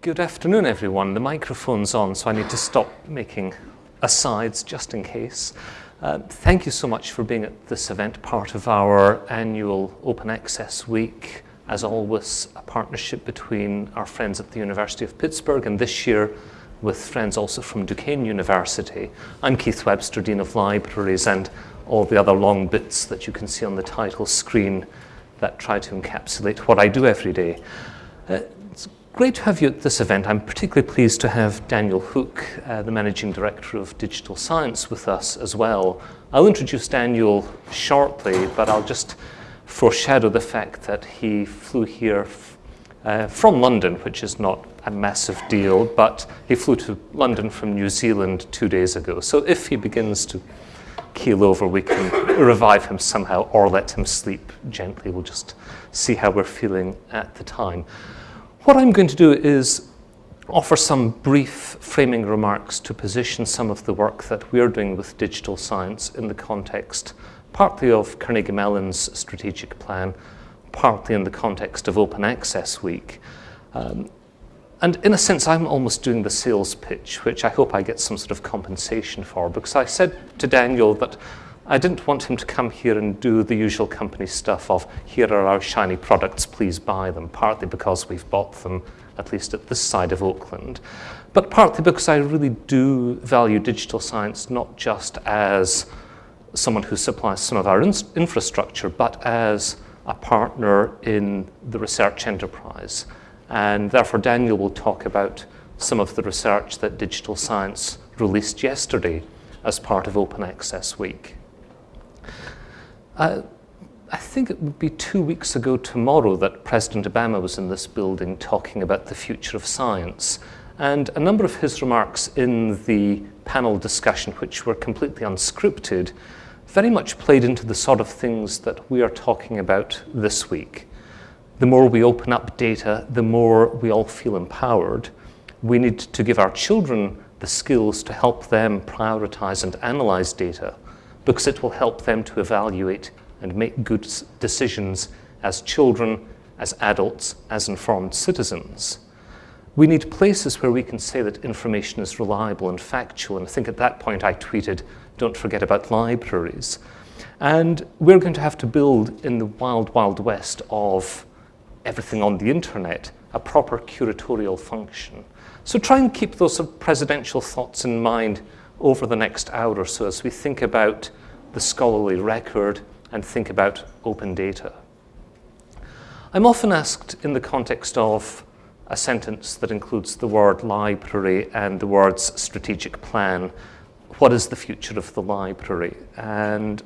Good afternoon, everyone. The microphone's on, so I need to stop making asides just in case. Uh, thank you so much for being at this event, part of our annual Open Access Week. As always, a partnership between our friends at the University of Pittsburgh and this year with friends also from Duquesne University. I'm Keith Webster, Dean of Libraries, and all the other long bits that you can see on the title screen that try to encapsulate what I do every day. Uh, Great to have you at this event. I'm particularly pleased to have Daniel Hook, uh, the Managing Director of Digital Science, with us as well. I'll introduce Daniel shortly, but I'll just foreshadow the fact that he flew here uh, from London, which is not a massive deal, but he flew to London from New Zealand two days ago. So if he begins to keel over, we can revive him somehow or let him sleep gently. We'll just see how we're feeling at the time. What I'm going to do is offer some brief framing remarks to position some of the work that we're doing with digital science in the context partly of Carnegie Mellon's strategic plan, partly in the context of Open Access Week. Um, and in a sense, I'm almost doing the sales pitch, which I hope I get some sort of compensation for, because I said to Daniel that I didn't want him to come here and do the usual company stuff of, here are our shiny products, please buy them, partly because we've bought them, at least at this side of Auckland, but partly because I really do value digital science not just as someone who supplies some of our in infrastructure, but as a partner in the research enterprise. And therefore, Daniel will talk about some of the research that digital science released yesterday as part of Open Access Week. Uh, I think it would be two weeks ago tomorrow that President Obama was in this building talking about the future of science. And a number of his remarks in the panel discussion, which were completely unscripted, very much played into the sort of things that we are talking about this week. The more we open up data, the more we all feel empowered. We need to give our children the skills to help them prioritize and analyze data because it will help them to evaluate and make good decisions as children, as adults, as informed citizens. We need places where we can say that information is reliable and factual. And I think at that point I tweeted, don't forget about libraries. And we're going to have to build in the wild, wild west of everything on the internet, a proper curatorial function. So try and keep those presidential thoughts in mind over the next hour or so as we think about the scholarly record and think about open data. I'm often asked in the context of a sentence that includes the word library and the words strategic plan, what is the future of the library? And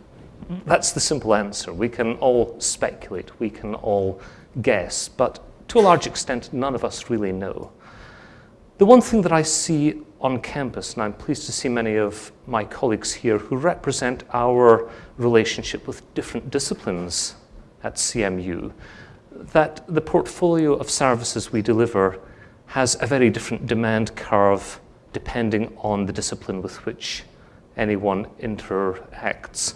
that's the simple answer. We can all speculate, we can all guess, but to a large extent, none of us really know. The one thing that I see on campus, and I'm pleased to see many of my colleagues here who represent our relationship with different disciplines at CMU, that the portfolio of services we deliver has a very different demand curve depending on the discipline with which anyone interacts.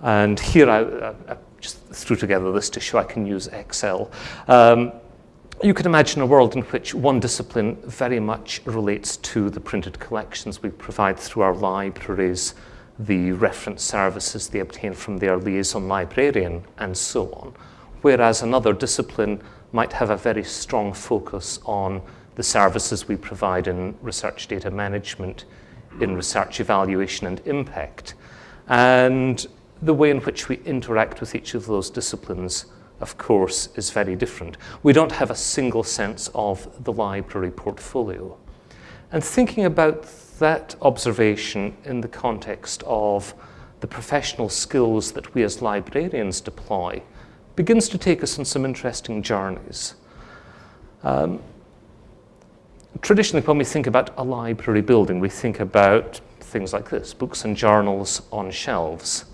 And here I, I just threw together this to show I can use Excel. Um, you could imagine a world in which one discipline very much relates to the printed collections we provide through our libraries, the reference services they obtain from their liaison librarian, and so on. Whereas another discipline might have a very strong focus on the services we provide in research data management, in research evaluation and impact, and the way in which we interact with each of those disciplines of course, is very different. We don't have a single sense of the library portfolio. And thinking about that observation in the context of the professional skills that we as librarians deploy begins to take us on some interesting journeys. Um, traditionally, when we think about a library building, we think about things like this, books and journals on shelves.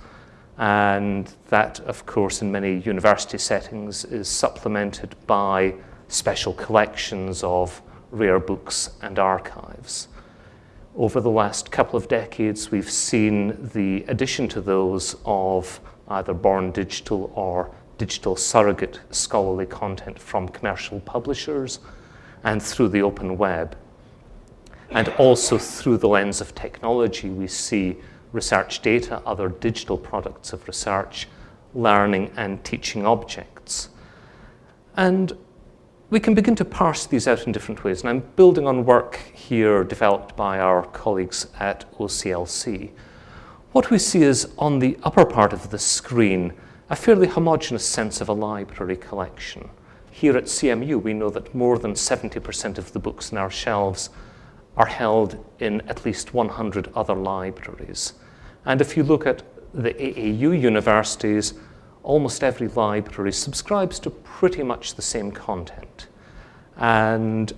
And that, of course, in many university settings is supplemented by special collections of rare books and archives. Over the last couple of decades, we've seen the addition to those of either born digital or digital surrogate scholarly content from commercial publishers. and through the open web. And also through the lens of technology, we see research data, other digital products of research, learning and teaching objects. And we can begin to parse these out in different ways. And I'm building on work here developed by our colleagues at OCLC. What we see is on the upper part of the screen, a fairly homogeneous sense of a library collection. Here at CMU, we know that more than 70% of the books in our shelves are held in at least 100 other libraries. And if you look at the AAU universities, almost every library subscribes to pretty much the same content. And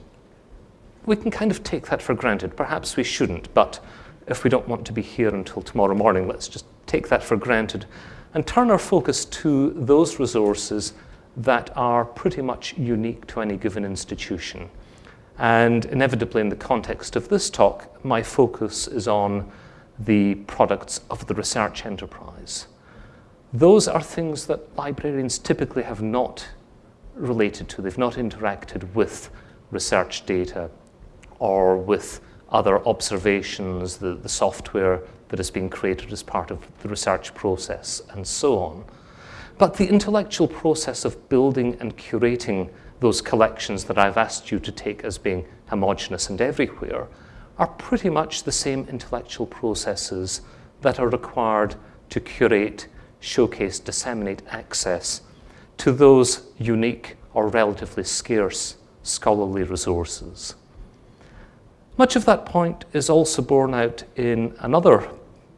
we can kind of take that for granted. Perhaps we shouldn't, but if we don't want to be here until tomorrow morning, let's just take that for granted and turn our focus to those resources that are pretty much unique to any given institution. And inevitably in the context of this talk, my focus is on the products of the research enterprise. Those are things that librarians typically have not related to. They've not interacted with research data or with other observations, the, the software that is being created as part of the research process, and so on. But the intellectual process of building and curating those collections that I've asked you to take as being homogenous and everywhere are pretty much the same intellectual processes that are required to curate, showcase, disseminate access to those unique or relatively scarce scholarly resources. Much of that point is also borne out in another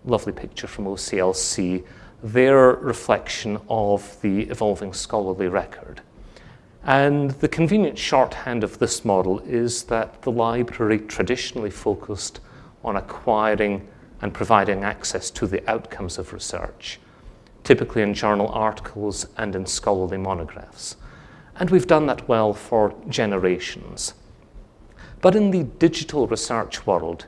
lovely picture from OCLC, their reflection of the evolving scholarly record. And the convenient shorthand of this model is that the library traditionally focused on acquiring and providing access to the outcomes of research, typically in journal articles and in scholarly monographs. And we've done that well for generations. But in the digital research world,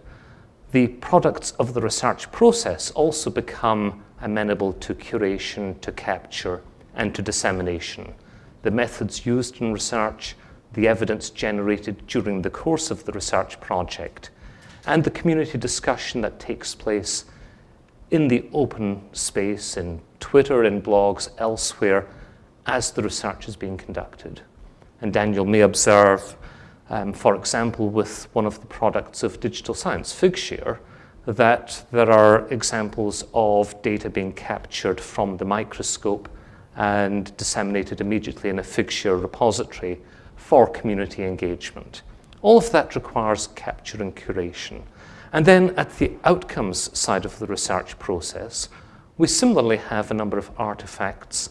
the products of the research process also become amenable to curation, to capture, and to dissemination. The methods used in research, the evidence generated during the course of the research project, and the community discussion that takes place in the open space, in Twitter, in blogs, elsewhere, as the research is being conducted. And Daniel may observe um, for example, with one of the products of digital science, Figshare, that there are examples of data being captured from the microscope and disseminated immediately in a Figshare repository for community engagement. All of that requires capture and curation. And then at the outcomes side of the research process, we similarly have a number of artifacts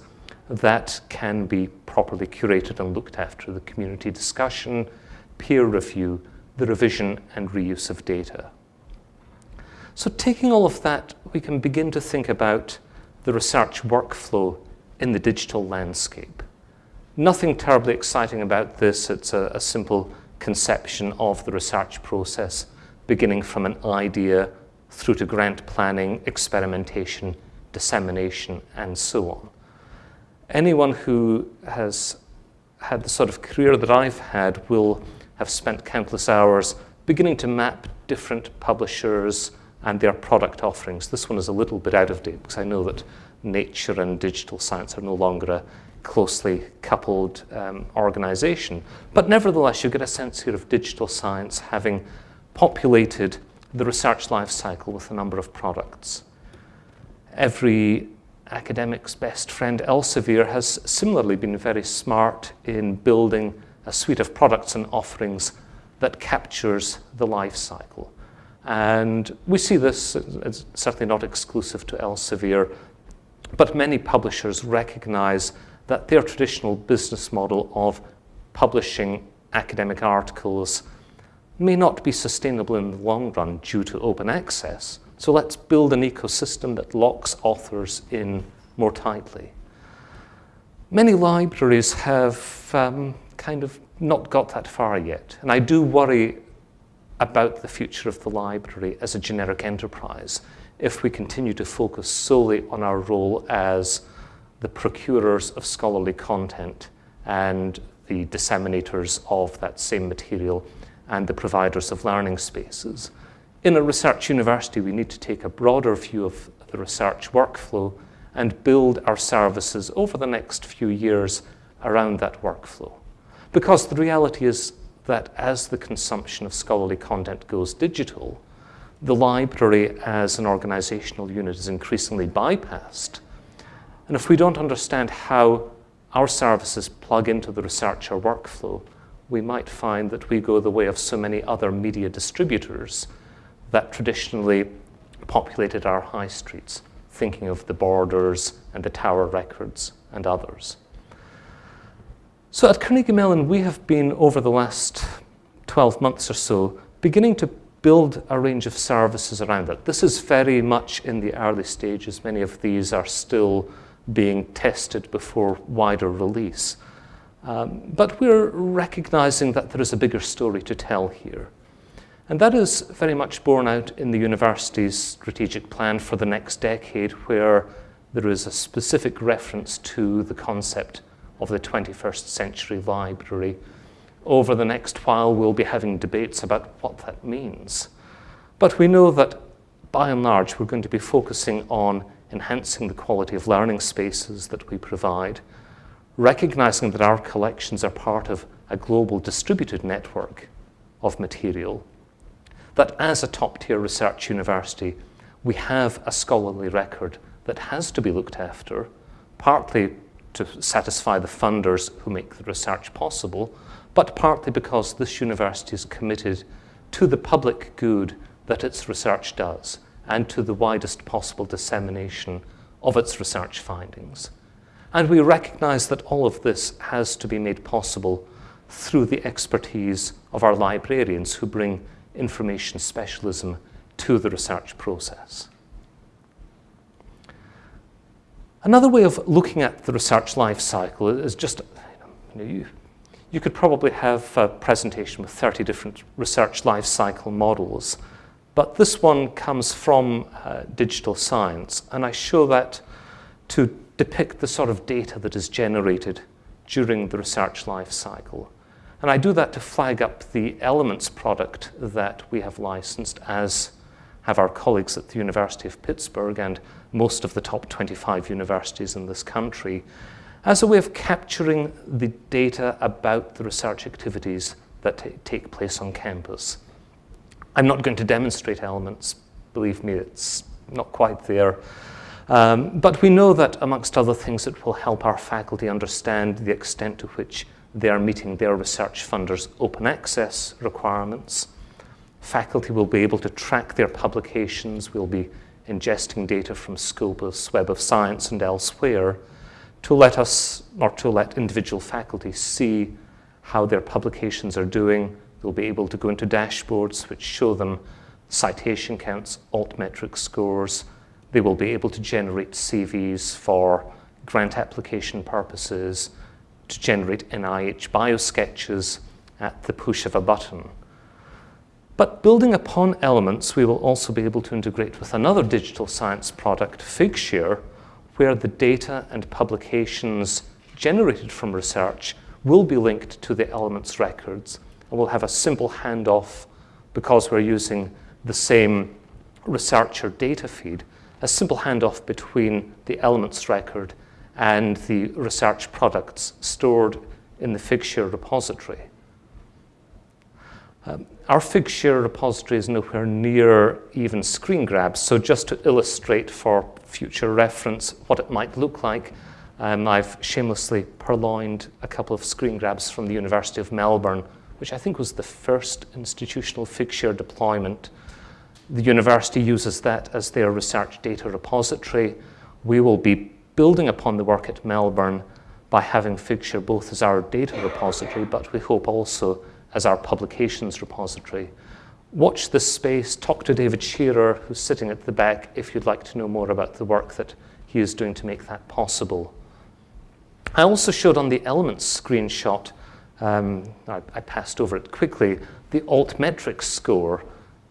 that can be properly curated and looked after, the community discussion, peer review, the revision and reuse of data. So taking all of that, we can begin to think about the research workflow in the digital landscape. Nothing terribly exciting about this. It's a, a simple conception of the research process, beginning from an idea through to grant planning, experimentation, dissemination, and so on. Anyone who has had the sort of career that I've had will have spent countless hours beginning to map different publishers and their product offerings. This one is a little bit out of date because I know that nature and digital science are no longer a closely coupled um, organization. But nevertheless, you get a sense here of digital science having populated the research life cycle with a number of products. Every academic's best friend, Elsevier, has similarly been very smart in building a suite of products and offerings that captures the life cycle. And we see this, it's certainly not exclusive to Elsevier, but many publishers recognize that their traditional business model of publishing academic articles may not be sustainable in the long run due to open access. So let's build an ecosystem that locks authors in more tightly. Many libraries have um, kind of not got that far yet. And I do worry about the future of the library as a generic enterprise if we continue to focus solely on our role as the procurers of scholarly content and the disseminators of that same material and the providers of learning spaces. In a research university, we need to take a broader view of the research workflow and build our services over the next few years around that workflow. Because the reality is that as the consumption of scholarly content goes digital, the library as an organizational unit is increasingly bypassed. And if we don't understand how our services plug into the researcher workflow, we might find that we go the way of so many other media distributors that traditionally populated our high streets, thinking of the Borders and the Tower Records and others. So at Carnegie Mellon, we have been, over the last 12 months or so, beginning to build a range of services around it. This is very much in the early stages. Many of these are still being tested before wider release. Um, but we're recognizing that there is a bigger story to tell here. And that is very much borne out in the university's strategic plan for the next decade, where there is a specific reference to the concept of the 21st century library. Over the next while, we'll be having debates about what that means. But we know that by and large, we're going to be focusing on enhancing the quality of learning spaces that we provide, recognizing that our collections are part of a global distributed network of material, that as a top-tier research university, we have a scholarly record that has to be looked after, partly to satisfy the funders who make the research possible, but partly because this university is committed to the public good that its research does and to the widest possible dissemination of its research findings. And we recognize that all of this has to be made possible through the expertise of our librarians who bring information specialism to the research process. Another way of looking at the research life cycle is just, you, know, you, you could probably have a presentation with 30 different research life cycle models, but this one comes from uh, digital science, and I show that to depict the sort of data that is generated during the research life cycle. And I do that to flag up the elements product that we have licensed as have our colleagues at the University of Pittsburgh and most of the top 25 universities in this country, as a way of capturing the data about the research activities that take place on campus. I'm not going to demonstrate elements, believe me, it's not quite there. Um, but we know that, amongst other things, it will help our faculty understand the extent to which they are meeting their research funders' open access requirements. Faculty will be able to track their publications. We'll be ingesting data from Scopus, Web of Science, and elsewhere to let us, or to let individual faculty see how their publications are doing. They'll be able to go into dashboards which show them citation counts, altmetric scores. They will be able to generate CVs for grant application purposes, to generate NIH biosketches at the push of a button. But building upon elements, we will also be able to integrate with another digital science product, Figshare, where the data and publications generated from research will be linked to the elements records and we'll have a simple handoff because we're using the same researcher data feed, a simple handoff between the elements record and the research products stored in the Figshare repository. Um, our Figshare repository is nowhere near even screen grabs, so just to illustrate for future reference what it might look like, um, I've shamelessly purloined a couple of screen grabs from the University of Melbourne, which I think was the first institutional Figshare deployment. The university uses that as their research data repository. We will be building upon the work at Melbourne by having Figshare both as our data repository, but we hope also as our publications repository. Watch this space, talk to David Scherer, who's sitting at the back, if you'd like to know more about the work that he is doing to make that possible. I also showed on the elements screenshot, um, I, I, passed over it quickly, the altmetrics score.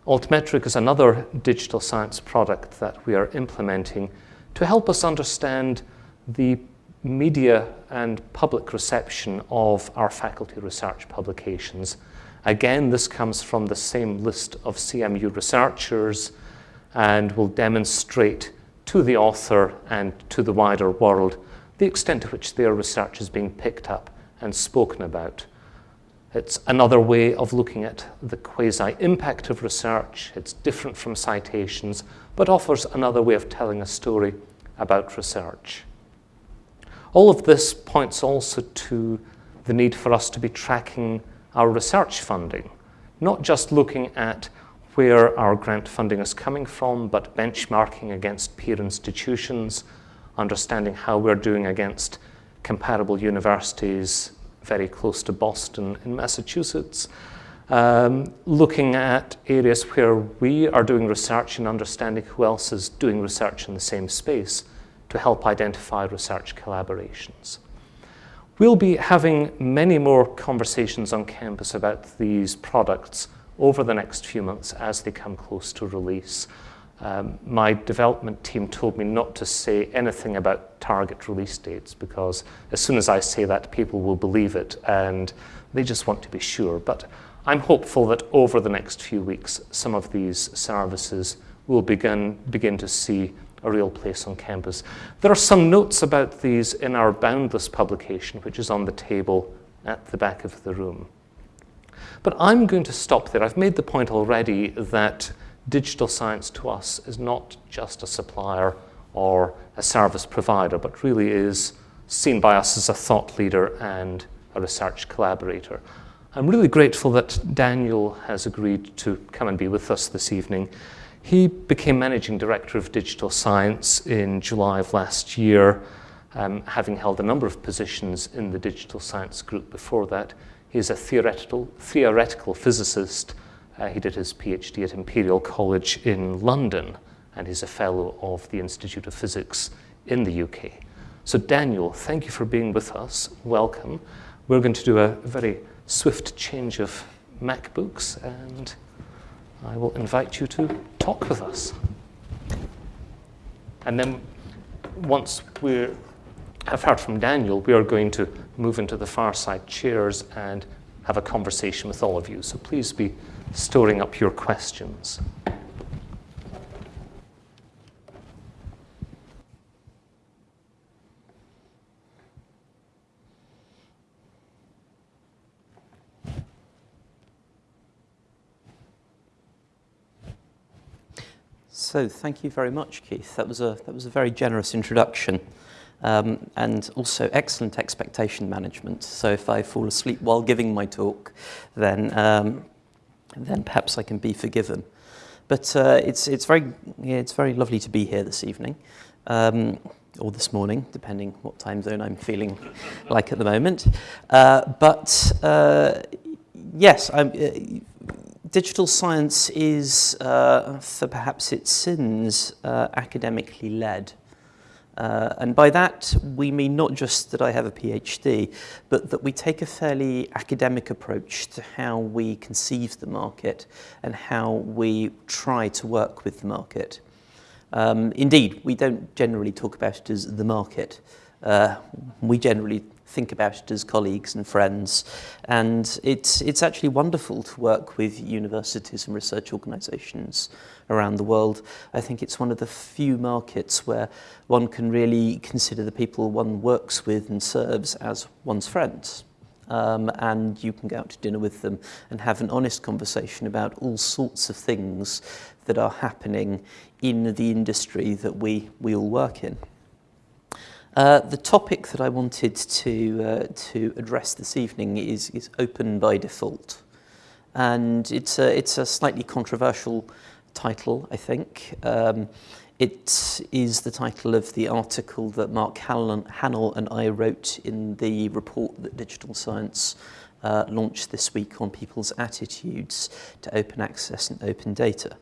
Altmetric is another digital science product that we are implementing to help us understand the media and public reception of our faculty research publications. Again, this comes from the same list of CMU researchers and will demonstrate to the author and to the wider world the extent to which their research is being picked up and spoken about. It's another way of looking at the quasi-impact of research. It's different from citations, but offers another way of telling a story about research. All of this points also to the need for us to be tracking our research funding, not just looking at where our grant funding is coming from, but benchmarking against peer institutions, understanding how we're doing against comparable universities very close to Boston in Massachusetts, um, looking at areas where we are doing research and understanding who else is doing research in the same space to help identify research collaborations. We'll be having many more conversations on campus about these products over the next few months as they come close to release. Um, my development team told me not to say anything about target release dates because as soon as I say that, people will believe it and they just want to be sure. But I'm hopeful that over the next few weeks, some of these services will begin, begin to see a real place on campus. There are some notes about these in our Boundless publication, which is on the table at the back of the room. But I'm going to stop there. I've made the point already that digital science to us is not just a supplier or a service provider, but really is seen by us as a thought leader and a research collaborator. I'm really grateful that Daniel has agreed to come and be with us this evening. He became Managing Director of Digital Science in July of last year, um, having held a number of positions in the Digital Science Group before that. He's a theoretical, theoretical physicist uh, he did his PhD at Imperial College in London, and he's a fellow of the Institute of Physics in the UK. So Daniel, thank you for being with us. Welcome. We're going to do a very swift change of MacBooks, and I will invite you to talk with us. And then once we have heard from Daniel, we are going to move into the far side chairs and have a conversation with all of you. So please be storing up your questions. So thank you very much, Keith. That was a, that was a very generous introduction um, and also excellent expectation management. So if I fall asleep while giving my talk, then um, then perhaps I can be forgiven. But uh, it's, it's, very, yeah, it's very lovely to be here this evening, um, or this morning, depending what time zone I'm feeling like at the moment. Uh, but uh, yes, I'm, uh, digital science is, uh, for perhaps its sins, uh, academically led. Uh, and by that, we mean not just that I have a PhD, but that we take a fairly academic approach to how we conceive the market and how we try to work with the market. Um, indeed, we don't generally talk about it as the market. Uh, we generally think about it as colleagues and friends. And it's, it's actually wonderful to work with universities and research organisations around the world. I think it's one of the few markets where one can really consider the people one works with and serves as one's friends. Um, and you can go out to dinner with them and have an honest conversation about all sorts of things that are happening in the industry that we, we all work in. Uh, the topic that I wanted to, uh, to address this evening is, is open by default. And it's a, it's a slightly controversial title, I think. Um, it is the title of the article that Mark Hahnel and I wrote in the report that Digital Science uh, launched this week on people's attitudes to open access and open data.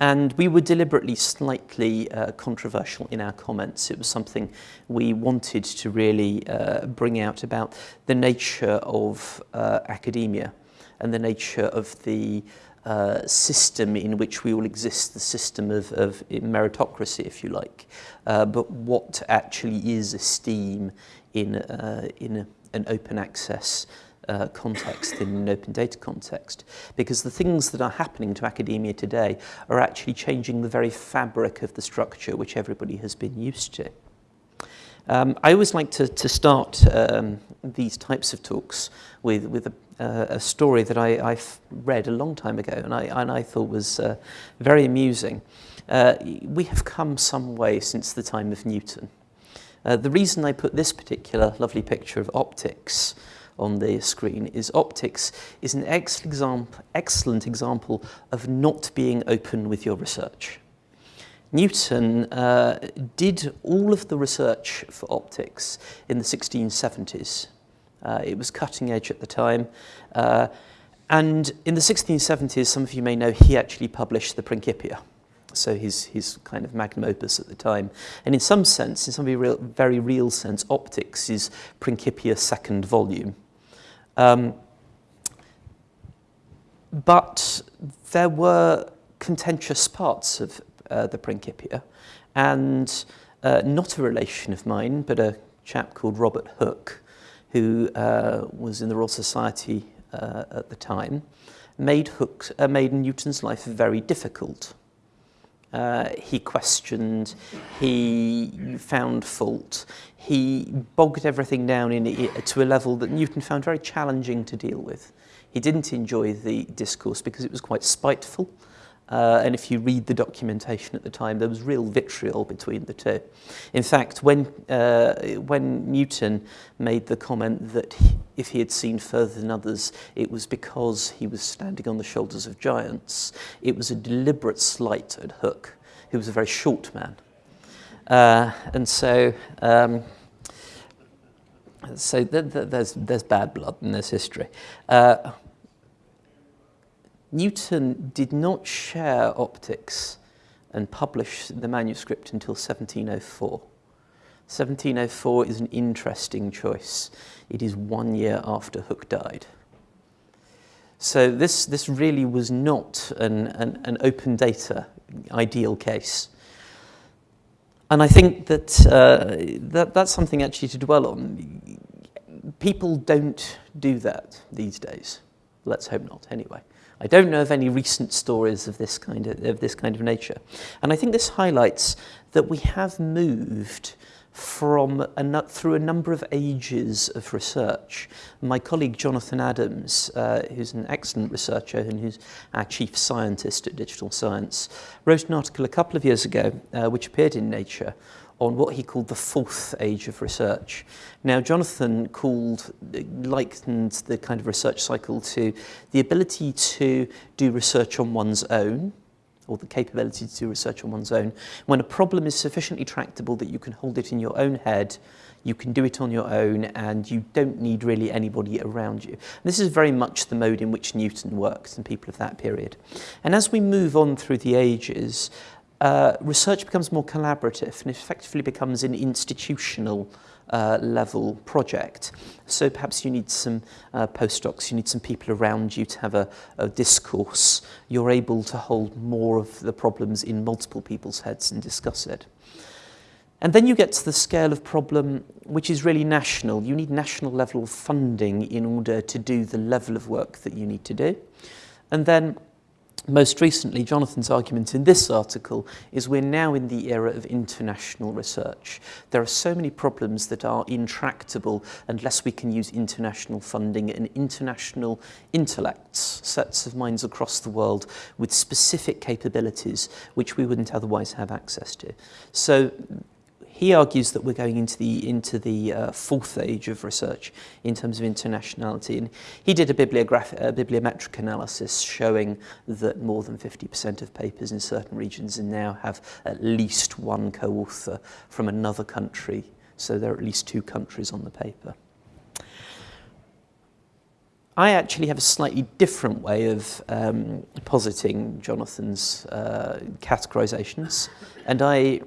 And we were deliberately slightly uh, controversial in our comments. It was something we wanted to really uh, bring out about the nature of uh, academia and the nature of the uh, system in which we all exist, the system of, of meritocracy, if you like, uh, but what actually is esteem in, uh, in a, an open access uh, context, in an open data context. Because the things that are happening to academia today are actually changing the very fabric of the structure which everybody has been used to. Um, I always like to, to start um, these types of talks with, with a, uh, a story that I, I read a long time ago and I, and I thought was uh, very amusing. Uh, we have come some way since the time of Newton. Uh, the reason I put this particular lovely picture of optics on the screen is optics is an excellent example, of not being open with your research. Newton uh, did all of the research for optics in the 1670s. Uh, it was cutting edge at the time. Uh, and in the 1670s, some of you may know, he actually published the Principia. So his, his kind of magnum opus at the time. And in some sense, in some very real, very real sense, optics is Principia's second volume. Um, but there were contentious parts of uh, the Principia, and uh, not a relation of mine, but a chap called Robert Hooke, who uh, was in the Royal Society uh, at the time, made, Hooke, uh, made Newton's life very difficult. Uh, he questioned, he found fault, he bogged everything down in, to a level that Newton found very challenging to deal with. He didn't enjoy the discourse because it was quite spiteful. Uh, and if you read the documentation at the time, there was real vitriol between the two. In fact, when, uh, when Newton made the comment that he, if he had seen further than others, it was because he was standing on the shoulders of giants, it was a deliberate slight at Hooke, who was a very short man. Uh, and so, um, so th th there's, there's bad blood and there's history. Newton did not share optics and publish the manuscript until 1704. 1704 is an interesting choice. It is one year after Hooke died. So this, this really was not an, an, an open data ideal case. And I think that, uh, that that's something actually to dwell on. People don't do that these days. Let's hope not, anyway. I don't know of any recent stories of this kind of, of this kind of nature. And I think this highlights that we have moved from a, through a number of ages of research. My colleague Jonathan Adams, uh, who's an excellent researcher and who's our chief scientist at Digital Science, wrote an article a couple of years ago uh, which appeared in Nature on what he called the fourth age of research. Now, Jonathan called, likened the kind of research cycle to the ability to do research on one's own, or the capability to do research on one's own, when a problem is sufficiently tractable that you can hold it in your own head, you can do it on your own, and you don't need really anybody around you. And this is very much the mode in which Newton worked and people of that period. And as we move on through the ages, uh, research becomes more collaborative and effectively becomes an institutional uh, level project. So perhaps you need some uh, postdocs, you need some people around you to have a, a discourse. You're able to hold more of the problems in multiple people's heads and discuss it. And then you get to the scale of problem which is really national. You need national level funding in order to do the level of work that you need to do. And then Most recently, Jonathan's argument in this article is we're now in the era of international research. There are so many problems that are intractable unless we can use international funding and international intellects, sets of minds across the world with specific capabilities which we wouldn't otherwise have access to. So he argues that we're going into the, into the uh, fourth age of research in terms of internationality. And he did a, bibliograph a bibliometric analysis showing that more than 50% of papers in certain regions now have at least one co-author from another country. So there are at least two countries on the paper. I actually have a slightly different way of um, positing Jonathan's uh, categorizations, and I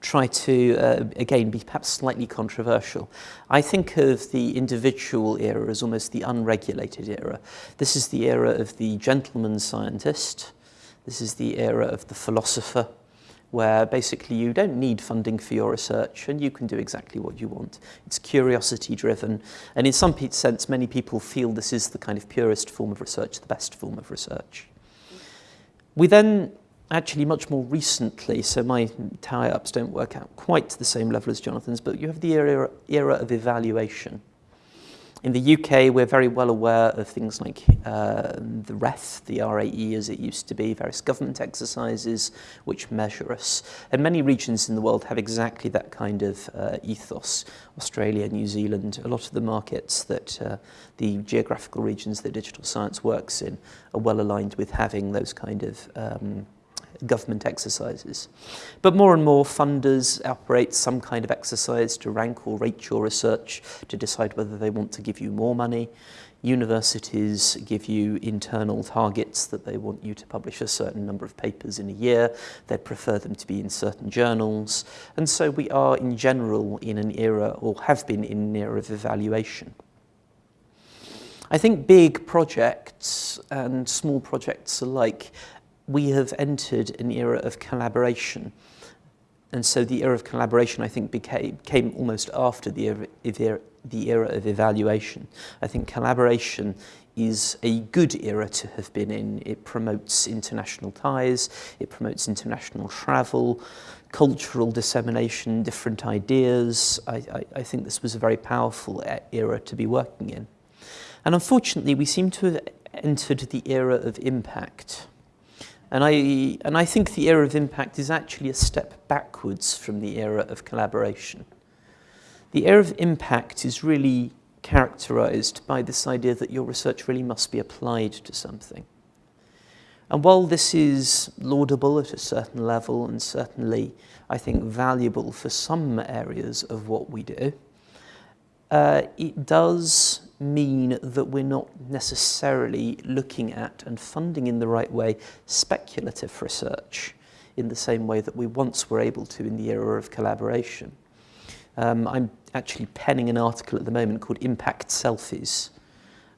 try to, uh, again, be perhaps slightly controversial. I think of the individual era as almost the unregulated era. This is the era of the gentleman scientist. This is the era of the philosopher, where basically you don't need funding for your research and you can do exactly what you want. It's curiosity driven. And in some sense, many people feel this is the kind of purest form of research, the best form of research. We then actually much more recently, so my tie-ups don't work out quite to the same level as Jonathan's, but you have the era, era of evaluation. In the UK, we're very well aware of things like uh, the REF, the RAE as it used to be, various government exercises which measure us. And many regions in the world have exactly that kind of uh, ethos. Australia, New Zealand, a lot of the markets that uh, the geographical regions that digital science works in are well aligned with having those kind of um, government exercises. But more and more funders operate some kind of exercise to rank or rate your research to decide whether they want to give you more money. Universities give you internal targets that they want you to publish a certain number of papers in a year. They prefer them to be in certain journals. And so we are in general in an era, or have been in an era of evaluation. I think big projects and small projects alike we have entered an era of collaboration. And so the era of collaboration, I think, became, came almost after the era, the era of evaluation. I think collaboration is a good era to have been in. It promotes international ties, it promotes international travel, cultural dissemination, different ideas. I, I, I think this was a very powerful era to be working in. And unfortunately, we seem to have entered the era of impact. And I, and I think the era of impact is actually a step backwards from the era of collaboration. The era of impact is really characterized by this idea that your research really must be applied to something. And while this is laudable at a certain level and certainly, I think, valuable for some areas of what we do, uh, it does mean that we're not necessarily looking at and funding in the right way speculative research in the same way that we once were able to in the era of collaboration. Um, I'm actually penning an article at the moment called Impact Selfies,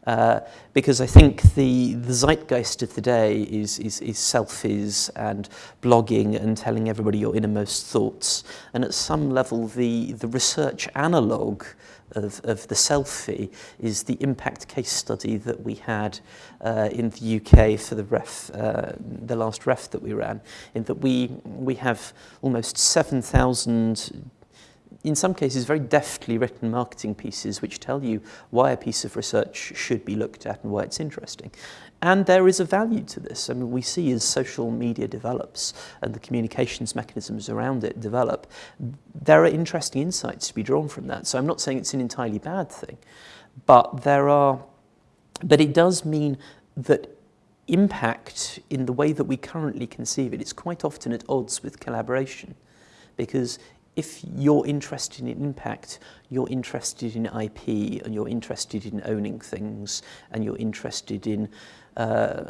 uh, because I think the, the zeitgeist of the day is, is, is selfies and blogging and telling everybody your innermost thoughts. And at some level, the, the research analogue of, of the selfie is the impact case study that we had uh, in the UK for the REF, uh, the last REF that we ran, in that we, we have almost 7,000 in some cases, very deftly written marketing pieces which tell you why a piece of research should be looked at and why it's interesting. And there is a value to this. I mean, we see as social media develops and the communications mechanisms around it develop, there are interesting insights to be drawn from that. So I'm not saying it's an entirely bad thing, but there are, but it does mean that impact in the way that we currently conceive it's quite often at odds with collaboration because if you're interested in impact, you're interested in IP and you're interested in owning things and you're interested in uh,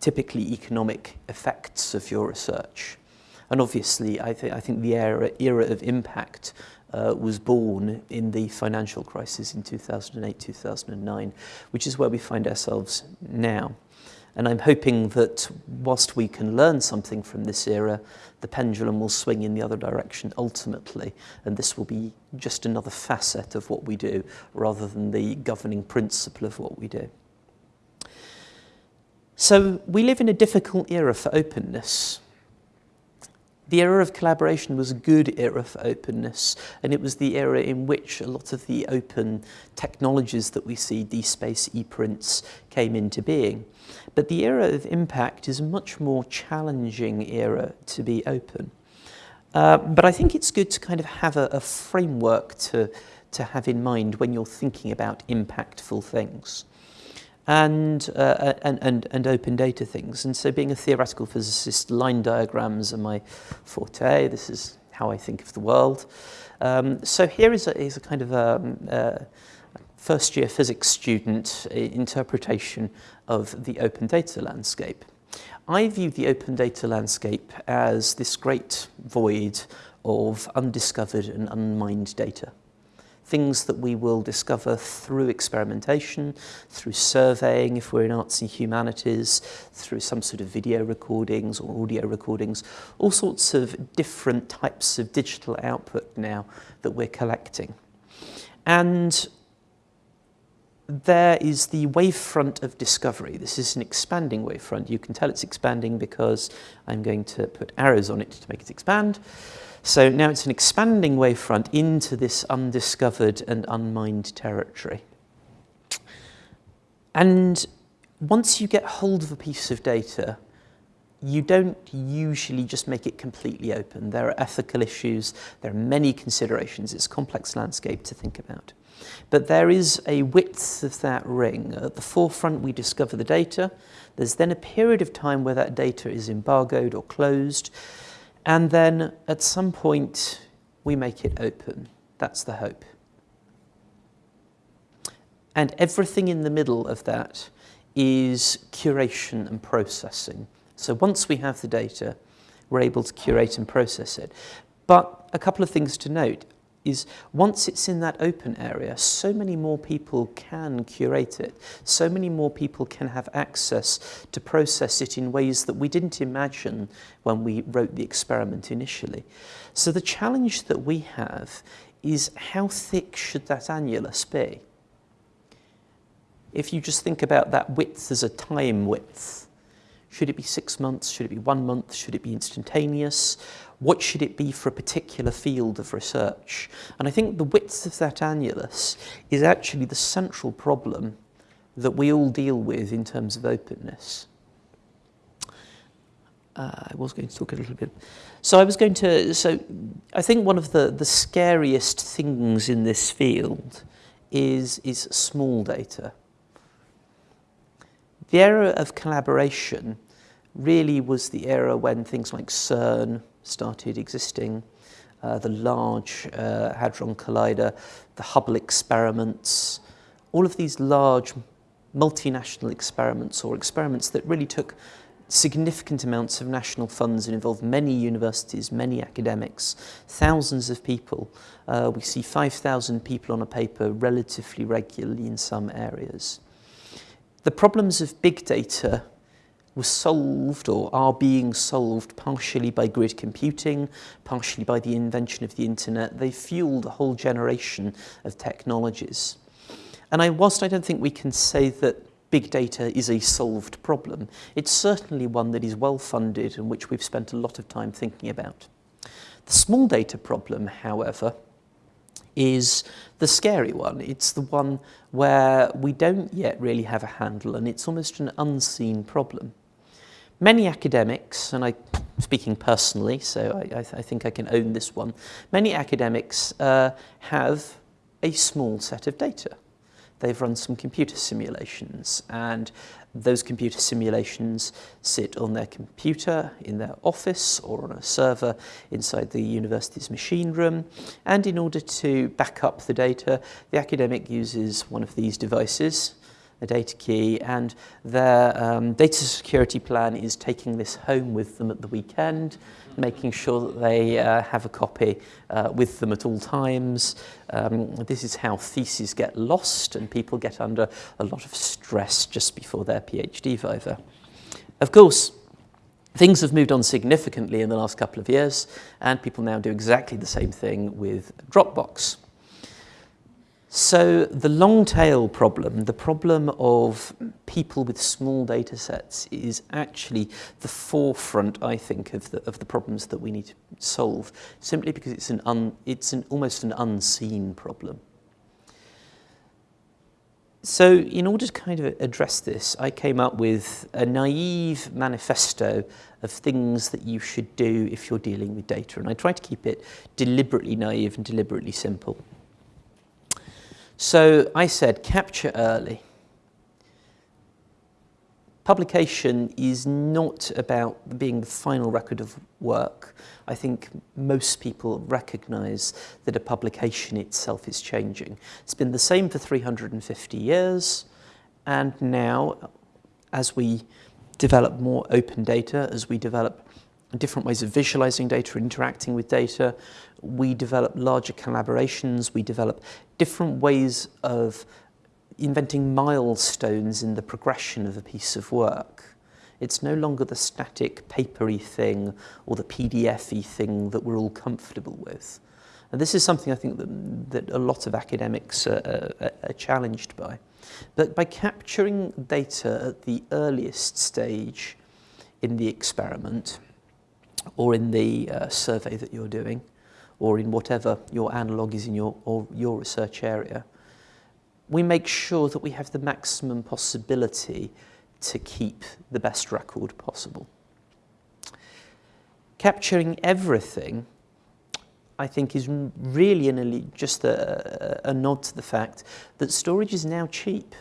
typically economic effects of your research. And obviously, I, th I think the era, era of impact uh, was born in the financial crisis in 2008-2009, which is where we find ourselves now. And I'm hoping that whilst we can learn something from this era, the pendulum will swing in the other direction ultimately, and this will be just another facet of what we do rather than the governing principle of what we do. So we live in a difficult era for openness. The era of collaboration was a good era for openness, and it was the era in which a lot of the open technologies that we see, DSpace, ePrints, came into being. But the era of impact is a much more challenging era to be open. Uh, but I think it's good to kind of have a, a framework to, to have in mind when you're thinking about impactful things and, uh, and, and, and open data things. And so being a theoretical physicist, line diagrams are my forte. This is how I think of the world. Um, so here is a, is a kind of a, um, uh, first year physics student uh, interpretation of the open data landscape. I view the open data landscape as this great void of undiscovered and unmined data. Things that we will discover through experimentation, through surveying if we're in arts and humanities, through some sort of video recordings or audio recordings, all sorts of different types of digital output now that we're collecting. And there is the wavefront of discovery. This is an expanding wavefront. You can tell it's expanding because I'm going to put arrows on it to make it expand. So now it's an expanding wavefront into this undiscovered and unmined territory. And once you get hold of a piece of data, you don't usually just make it completely open. There are ethical issues, there are many considerations. It's a complex landscape to think about. But there is a width of that ring. At the forefront, we discover the data. There's then a period of time where that data is embargoed or closed. And then at some point, we make it open. That's the hope. And everything in the middle of that is curation and processing. So once we have the data, we're able to curate and process it. But a couple of things to note is once it's in that open area, so many more people can curate it. So many more people can have access to process it in ways that we didn't imagine when we wrote the experiment initially. So the challenge that we have is how thick should that annulus be? If you just think about that width as a time width, should it be six months? Should it be one month? Should it be instantaneous? What should it be for a particular field of research? And I think the width of that annulus is actually the central problem that we all deal with in terms of openness. Uh, I was going to talk a little bit. So I was going to, so I think one of the, the scariest things in this field is, is small data. The era of collaboration really was the era when things like CERN started existing, uh, the Large uh, Hadron Collider, the Hubble experiments, all of these large multinational experiments or experiments that really took significant amounts of national funds and involved many universities, many academics, thousands of people. Uh, we see 5,000 people on a paper relatively regularly in some areas. The problems of big data were solved or are being solved partially by grid computing, partially by the invention of the internet. They fueled a whole generation of technologies. And I, whilst I don't think we can say that big data is a solved problem, it's certainly one that is well funded and which we've spent a lot of time thinking about. The small data problem, however, is the scary one. It's the one where we don't yet really have a handle and it's almost an unseen problem. Many academics, and I'm speaking personally, so I, I, th I think I can own this one, many academics uh, have a small set of data. They've run some computer simulations and those computer simulations sit on their computer in their office or on a server inside the university's machine room. And in order to back up the data, the academic uses one of these devices a data key, and their um, data security plan is taking this home with them at the weekend, making sure that they uh, have a copy uh, with them at all times. Um, this is how theses get lost and people get under a lot of stress just before their PhD viva. Of course, Things have moved on significantly in the last couple of years, and people now do exactly the same thing with Dropbox. So the long tail problem, the problem of people with small data sets is actually the forefront, I think, of the, of the problems that we need to solve, simply because it's, an un, it's an, almost an unseen problem. So in order to kind of address this, I came up with a naive manifesto of things that you should do if you're dealing with data. And I try to keep it deliberately naive and deliberately simple. So I said capture early. Publication is not about being the final record of work. I think most people recognize that a publication itself is changing. It's been the same for 350 years, and now, as we develop more open data, as we develop different ways of visualizing data, interacting with data. We develop larger collaborations. We develop different ways of inventing milestones in the progression of a piece of work. It's no longer the static papery thing or the PDF-y thing that we're all comfortable with. And this is something I think that, that a lot of academics are, are, are challenged by. But by capturing data at the earliest stage in the experiment, or in the uh, survey that you're doing, or in whatever your analogue is in your, or your research area, we make sure that we have the maximum possibility to keep the best record possible. Capturing everything, I think, is really an, just a, a nod to the fact that storage is now cheap.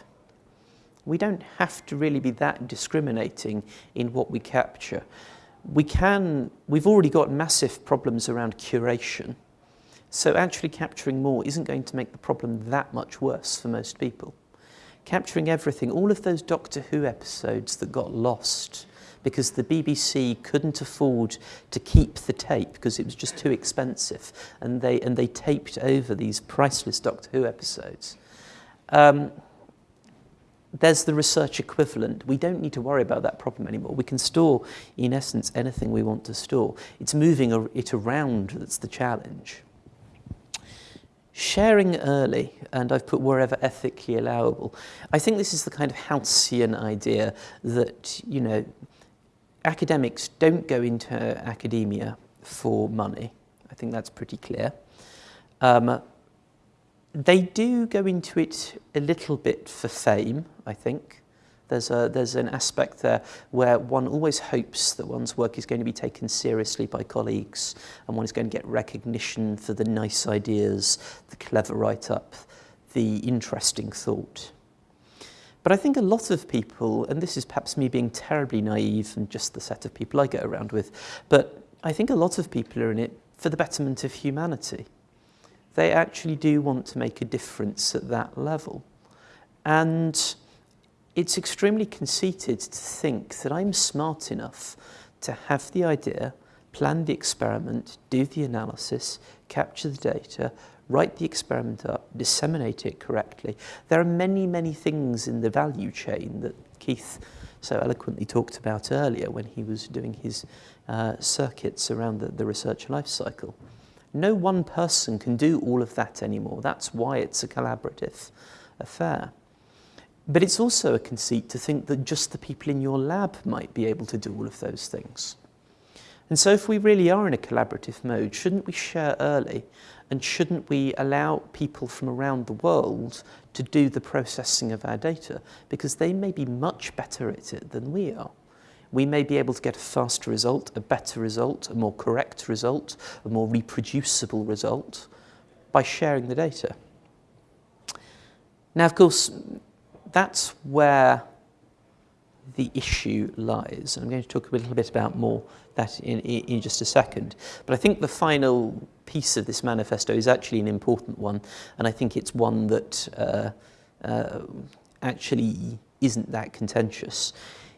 We don't have to really be that discriminating in what we capture we can, we've already got massive problems around curation. So actually capturing more isn't going to make the problem that much worse for most people. Capturing everything, all of those Doctor Who episodes that got lost because the BBC couldn't afford to keep the tape because it was just too expensive and they, and they taped over these priceless Doctor Who episodes. Um, there's the research equivalent. We don't need to worry about that problem anymore. We can store, in essence, anything we want to store. It's moving it around that's the challenge. Sharing early, and I've put wherever ethically allowable. I think this is the kind of halcyon idea that, you know, academics don't go into academia for money. I think that's pretty clear. Um, they do go into it a little bit for fame, I think. There's, a, there's an aspect there where one always hopes that one's work is going to be taken seriously by colleagues and one is going to get recognition for the nice ideas, the clever write-up, the interesting thought. But I think a lot of people, and this is perhaps me being terribly naive and just the set of people I get around with, but I think a lot of people are in it for the betterment of humanity they actually do want to make a difference at that level. And it's extremely conceited to think that I'm smart enough to have the idea, plan the experiment, do the analysis, capture the data, write the experiment up, disseminate it correctly. There are many, many things in the value chain that Keith so eloquently talked about earlier when he was doing his uh, circuits around the, the research life cycle. No one person can do all of that anymore. That's why it's a collaborative affair. But it's also a conceit to think that just the people in your lab might be able to do all of those things. And so if we really are in a collaborative mode, shouldn't we share early? And shouldn't we allow people from around the world to do the processing of our data? Because they may be much better at it than we are we may be able to get a faster result, a better result, a more correct result, a more reproducible result by sharing the data. Now, of course, that's where the issue lies. I'm going to talk a little bit about more that in, in just a second. But I think the final piece of this manifesto is actually an important one, and I think it's one that uh, uh, actually isn't that contentious.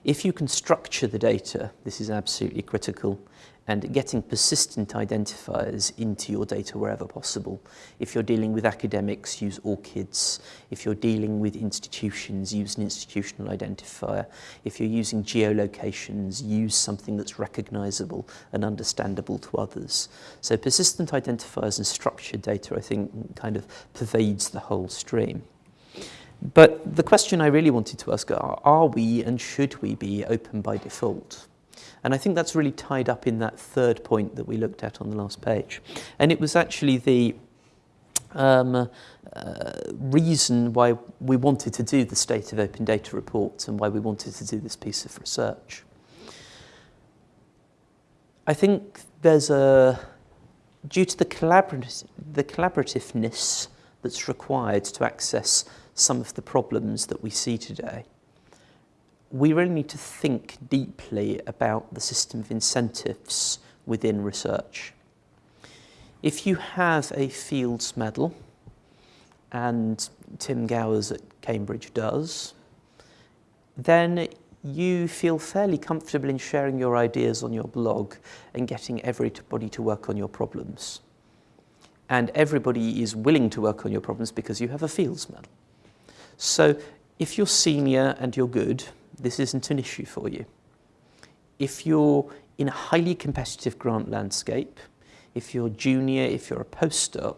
If you can structure the data, this is absolutely critical, and getting persistent identifiers into your data wherever possible. If you're dealing with academics, use ORCIDs. If you're dealing with institutions, use an institutional identifier. If you're using geolocations, use something that's recognizable and understandable to others. So persistent identifiers and structured data, I think, kind of pervades the whole stream. But the question I really wanted to ask are, are we and should we be open by default? And I think that's really tied up in that third point that we looked at on the last page. And it was actually the um, uh, reason why we wanted to do the State of Open Data report and why we wanted to do this piece of research. I think there's a, due to the, collaborat the collaborativeness that's required to access some of the problems that we see today. We really need to think deeply about the system of incentives within research. If you have a Fields Medal, and Tim Gowers at Cambridge does, then you feel fairly comfortable in sharing your ideas on your blog and getting everybody to work on your problems. And everybody is willing to work on your problems because you have a fields medal. So if you're senior and you're good, this isn't an issue for you. If you're in a highly competitive grant landscape, if you're junior, if you're a postdoc,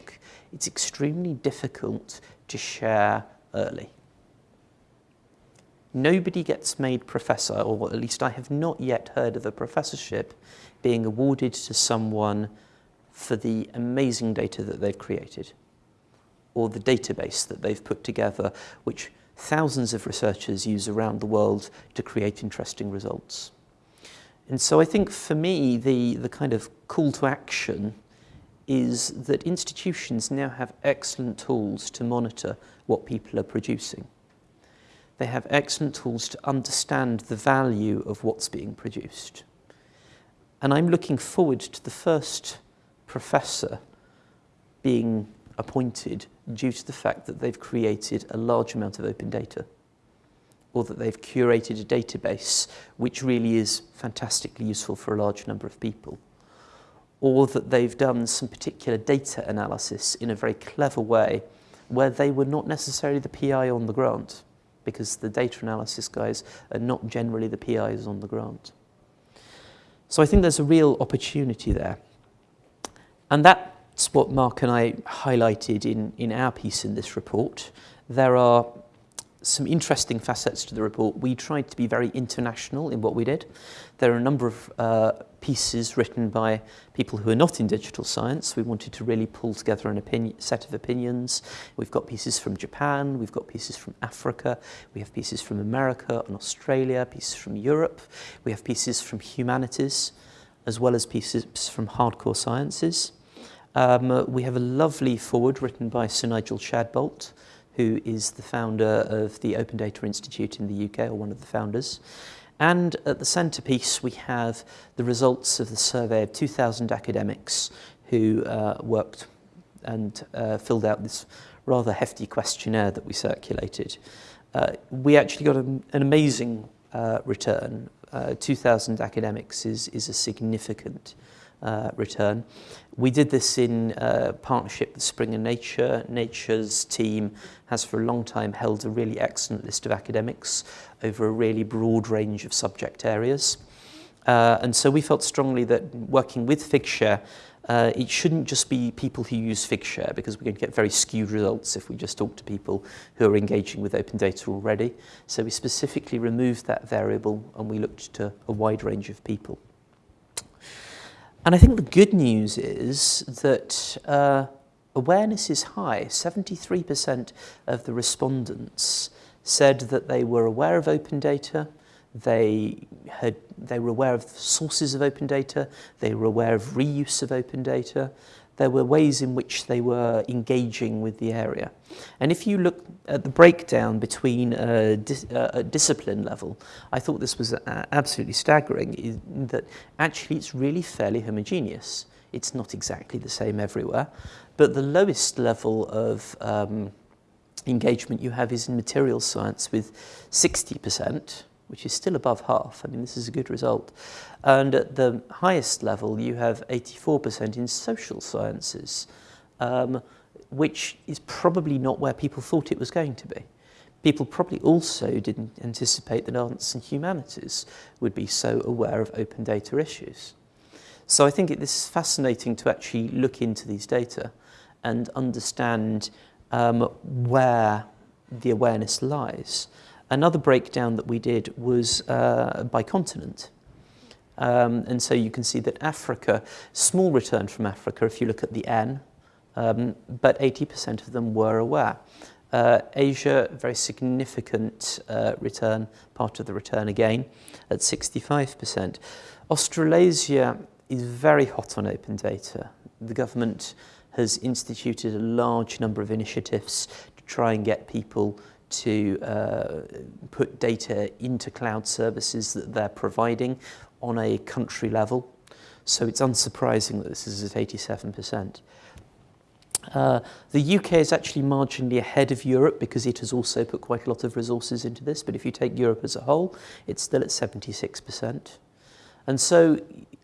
it's extremely difficult to share early. Nobody gets made professor, or at least I have not yet heard of a professorship being awarded to someone for the amazing data that they've created or the database that they've put together, which thousands of researchers use around the world to create interesting results. And so I think for me, the, the kind of call to action is that institutions now have excellent tools to monitor what people are producing. They have excellent tools to understand the value of what's being produced. And I'm looking forward to the first professor being appointed due to the fact that they've created a large amount of open data or that they've curated a database which really is fantastically useful for a large number of people or that they've done some particular data analysis in a very clever way where they were not necessarily the PI on the grant because the data analysis guys are not generally the PIs on the grant. So I think there's a real opportunity there. And that's what Mark and I highlighted in, in our piece in this report. There are some interesting facets to the report. We tried to be very international in what we did. There are a number of uh, pieces written by people who are not in digital science. We wanted to really pull together an opinion, set of opinions. We've got pieces from Japan, we've got pieces from Africa, we have pieces from America and Australia, pieces from Europe, we have pieces from humanities, as well as pieces from hardcore sciences. Um, we have a lovely foreword written by Sir Nigel Shadbolt, who is the founder of the Open Data Institute in the UK, or one of the founders. And at the centrepiece, we have the results of the survey of 2,000 academics who uh, worked and uh, filled out this rather hefty questionnaire that we circulated. Uh, we actually got an, an amazing uh, return. Uh, 2,000 academics is, is a significant uh, return. We did this in uh, partnership with Springer Nature. Nature's team has for a long time held a really excellent list of academics over a really broad range of subject areas. Uh, and so we felt strongly that working with Figshare, uh, it shouldn't just be people who use Figshare because we're going to get very skewed results if we just talk to people who are engaging with open data already. So we specifically removed that variable and we looked to a wide range of people. And I think the good news is that uh, awareness is high. 73% of the respondents said that they were aware of open data, they had they were aware of sources of open data, they were aware of reuse of open data, there were ways in which they were engaging with the area. And if you look at the breakdown between a, dis uh, a discipline level, I thought this was uh, absolutely staggering, that actually it's really fairly homogeneous. It's not exactly the same everywhere, but the lowest level of um, engagement you have is in materials science with 60%, which is still above half. I mean, this is a good result. And at the highest level, you have 84% in social sciences, um, which is probably not where people thought it was going to be. People probably also didn't anticipate that arts and humanities would be so aware of open data issues. So I think it, this is fascinating to actually look into these data and understand um, where the awareness lies. Another breakdown that we did was uh, by continent. Um, and so you can see that Africa, small return from Africa if you look at the N, um, but 80% of them were aware. Uh, Asia, very significant uh, return, part of the return again, at 65%. Australasia is very hot on open data. The government has instituted a large number of initiatives to try and get people to uh, put data into cloud services that they're providing on a country level. So it's unsurprising that this is at 87%. Uh, the UK is actually marginally ahead of Europe because it has also put quite a lot of resources into this, but if you take Europe as a whole, it's still at 76%. And so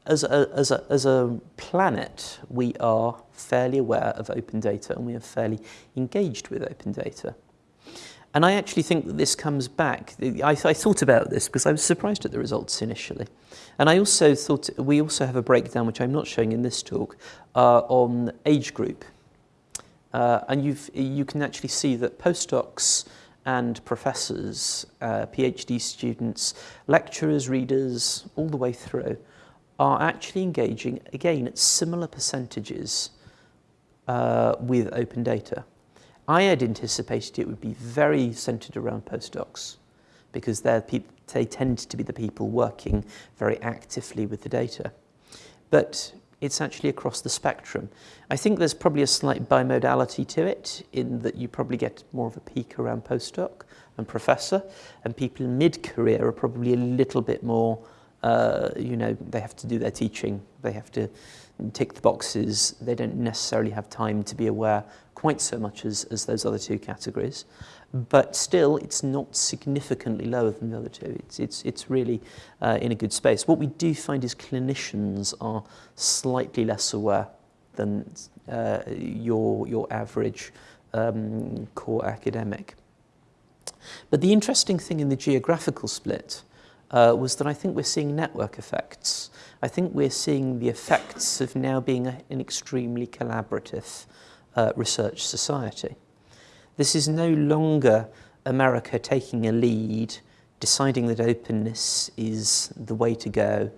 as a, as, a, as a planet, we are fairly aware of open data and we are fairly engaged with open data. And I actually think that this comes back. I, I thought about this because I was surprised at the results initially. And I also thought we also have a breakdown, which I'm not showing in this talk, uh, on age group. Uh, and you've, you can actually see that postdocs and professors, uh, PhD students, lecturers, readers, all the way through, are actually engaging, again, at similar percentages uh, with open data. I had anticipated it would be very centered around postdocs because they tend to be the people working very actively with the data. But it's actually across the spectrum. I think there's probably a slight bimodality to it in that you probably get more of a peak around postdoc and professor, and people in mid-career are probably a little bit more, uh, you know, they have to do their teaching, they have to tick the boxes, they don't necessarily have time to be aware quite so much as, as those other two categories but still it's not significantly lower than the other two. It's, it's, it's really uh, in a good space. What we do find is clinicians are slightly less aware than uh, your, your average um, core academic. But the interesting thing in the geographical split uh, was that I think we're seeing network effects. I think we're seeing the effects of now being a, an extremely collaborative uh, research society. This is no longer America taking a lead, deciding that openness is the way to go,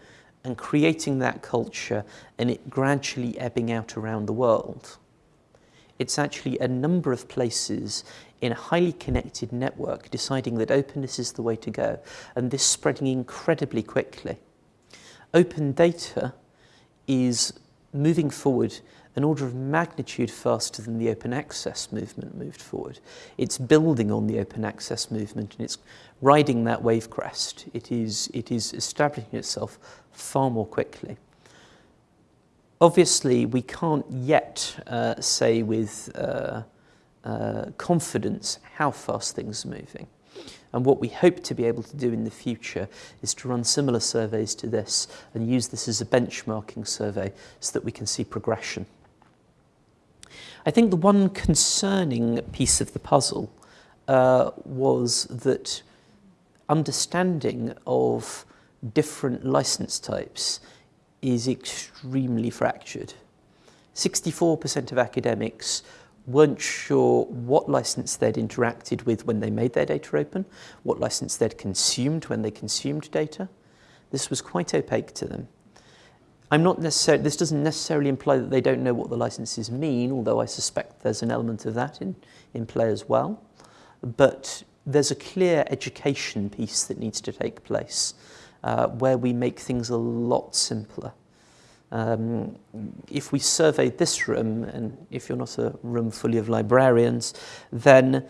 and creating that culture and it gradually ebbing out around the world. It's actually a number of places in a highly connected network deciding that openness is the way to go, and this spreading incredibly quickly. Open data is moving forward an order of magnitude faster than the open access movement moved forward. It's building on the open access movement and it's riding that wave crest. It is, it is establishing itself far more quickly. Obviously, we can't yet uh, say with uh, uh, confidence how fast things are moving. And what we hope to be able to do in the future is to run similar surveys to this and use this as a benchmarking survey so that we can see progression. I think the one concerning piece of the puzzle uh, was that understanding of different license types is extremely fractured. 64% of academics weren't sure what license they'd interacted with when they made their data open, what license they'd consumed when they consumed data. This was quite opaque to them. I'm not necessarily, this doesn't necessarily imply that they don't know what the licenses mean, although I suspect there's an element of that in, in play as well. But there's a clear education piece that needs to take place uh, where we make things a lot simpler. Um, if we surveyed this room, and if you're not a room fully of librarians, then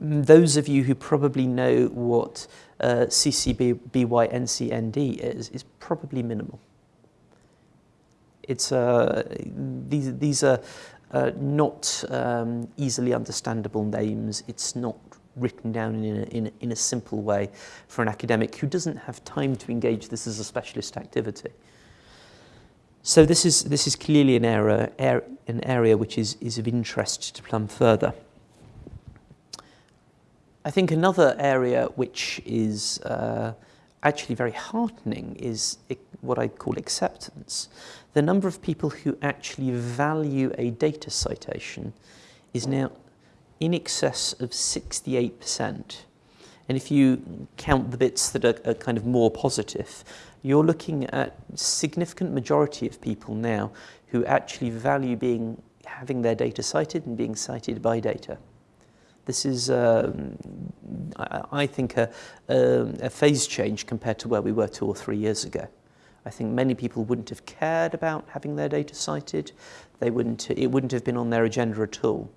those of you who probably know what uh, CCBY-NCND is, is probably minimal. It's, uh, these, these are uh, not um, easily understandable names. It's not written down in a, in, a, in a simple way for an academic who doesn't have time to engage this as a specialist activity. So this is, this is clearly an area, an area which is, is of interest to plumb further. I think another area which is uh, actually very heartening is what I call acceptance. The number of people who actually value a data citation is now in excess of 68%. And if you count the bits that are, are kind of more positive, you're looking at significant majority of people now who actually value being having their data cited and being cited by data. This is, um, I, I think, a, a, a phase change compared to where we were two or three years ago. I think many people wouldn't have cared about having their data cited. They wouldn't, it wouldn't have been on their agenda at all.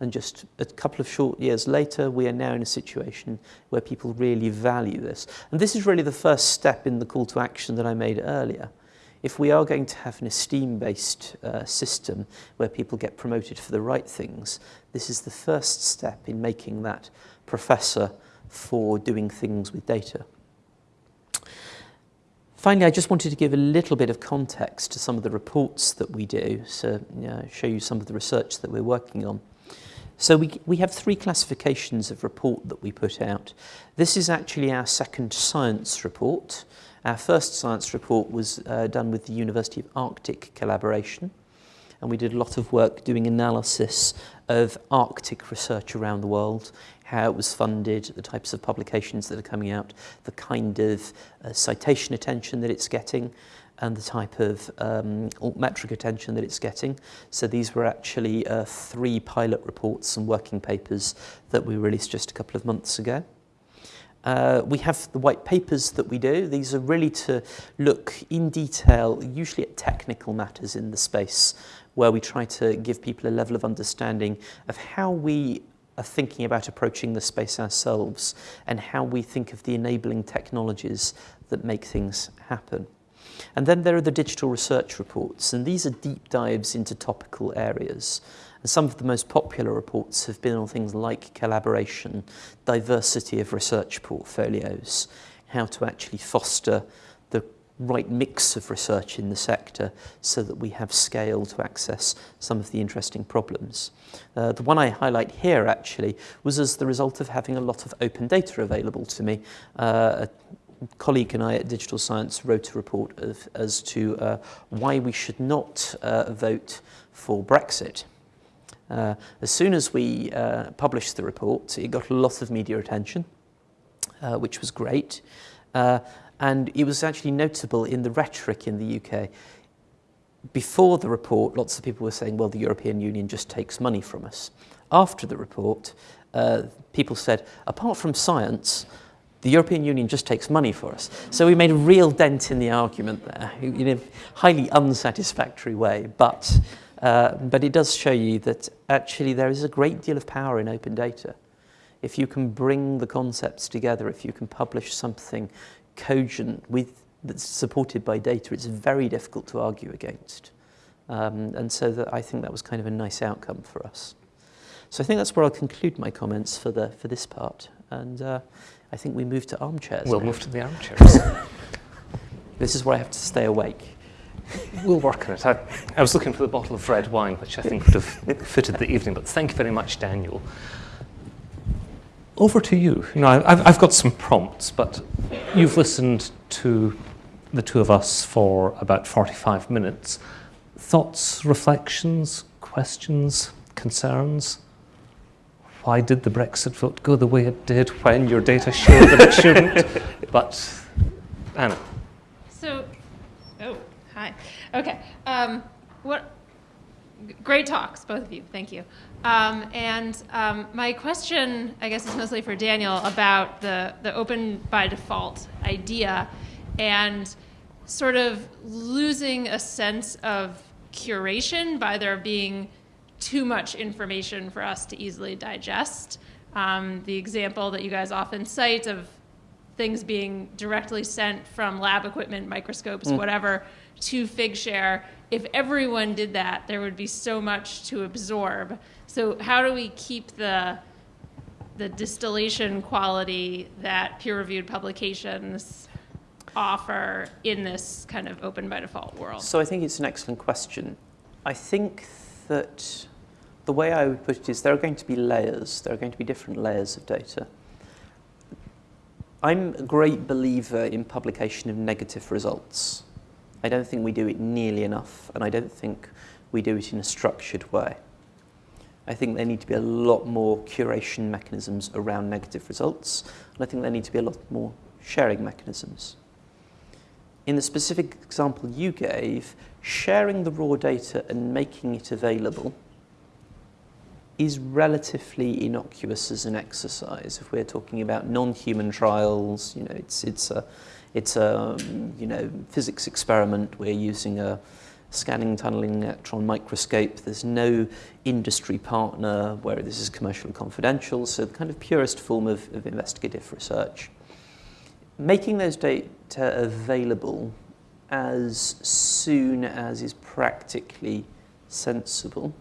And just a couple of short years later, we are now in a situation where people really value this. And this is really the first step in the call to action that I made earlier. if we are going to have an esteem-based uh, system where people get promoted for the right things, this is the first step in making that professor for doing things with data. Finally, I just wanted to give a little bit of context to some of the reports that we do, so you know, show you some of the research that we're working on. So we, we have three classifications of report that we put out. This is actually our second science report. Our first science report was uh, done with the University of Arctic collaboration, and we did a lot of work doing analysis of Arctic research around the world, how it was funded, the types of publications that are coming out, the kind of uh, citation attention that it's getting, and the type of um, metric attention that it's getting. So these were actually uh, three pilot reports and working papers that we released just a couple of months ago. Uh, we have the white papers that we do. These are really to look in detail, usually at technical matters in the space, where we try to give people a level of understanding of how we are thinking about approaching the space ourselves and how we think of the enabling technologies that make things happen. And then there are the digital research reports, and these are deep dives into topical areas. And some of the most popular reports have been on things like collaboration, diversity of research portfolios, how to actually foster right mix of research in the sector so that we have scale to access some of the interesting problems. Uh, the one I highlight here actually was as the result of having a lot of open data available to me. Uh, colleague and I at Digital Science wrote a report of, as to uh, why we should not uh, vote for Brexit. Uh, as soon as we uh, published the report, it got a lot of media attention, which was great. And it was actually notable in the rhetoric in the UK. Before the report, lots of people were saying, well, the European Union just takes money from us. After the report, uh, people said, apart from science, the European Union just takes money for us. So we made a real dent in the argument there in a highly unsatisfactory way. But, uh, but it does show you that actually there is a great deal of power in open data. If you can bring the concepts together, if you can publish something cogent with, that's supported by data, it's very difficult to argue against. Um, and so that I think that was kind of a nice outcome for us. So I think that's where I'll conclude my comments for, the, for this part. And uh, I think we move to armchairs. We'll now. move to the armchairs. this is where I have to stay awake. We'll work on it. I, I, was looking for the bottle of red wine, which I think would have fitted the evening, but thank you very much, Daniel. Over to you. You know, I've, I've got some prompts, but you've listened to the two of us for about 45 minutes. Thoughts, reflections, questions, concerns? why did the Brexit vote go the way it did when your data showed that it shouldn't? but Anna. So, oh, hi. Okay. Um, what? Great talks, both of you. Thank you. Um, and um, my question, I guess, is mostly for Daniel about the the open by default idea, and sort of losing a sense of curation by there being too much information for us to easily digest. Um, the example that you guys often cite of things being directly sent from lab equipment, microscopes, mm. whatever, to Figshare. If everyone did that, there would be so much to absorb. So how do we keep the the distillation quality that peer-reviewed publications offer in this kind of open by default world? So I think it's an excellent question. I think that the way I would put it is there are going to be layers. There are going to be different layers of data. I'm a great believer in publication of negative results. I don't think we do it nearly enough, and I don't think we do it in a structured way. I think there need to be a lot more curation mechanisms around negative results, and I think there need to be a lot more sharing mechanisms. In the specific example you gave, sharing the raw data and making it available is relatively innocuous as an exercise. If we're talking about non-human trials, you know, it's, it's a, it's a you know, physics experiment. We're using a scanning tunneling electron microscope. There's no industry partner where this is commercially confidential, so the kind of purest form of, of investigative research. Making those data available as soon as is practically sensible,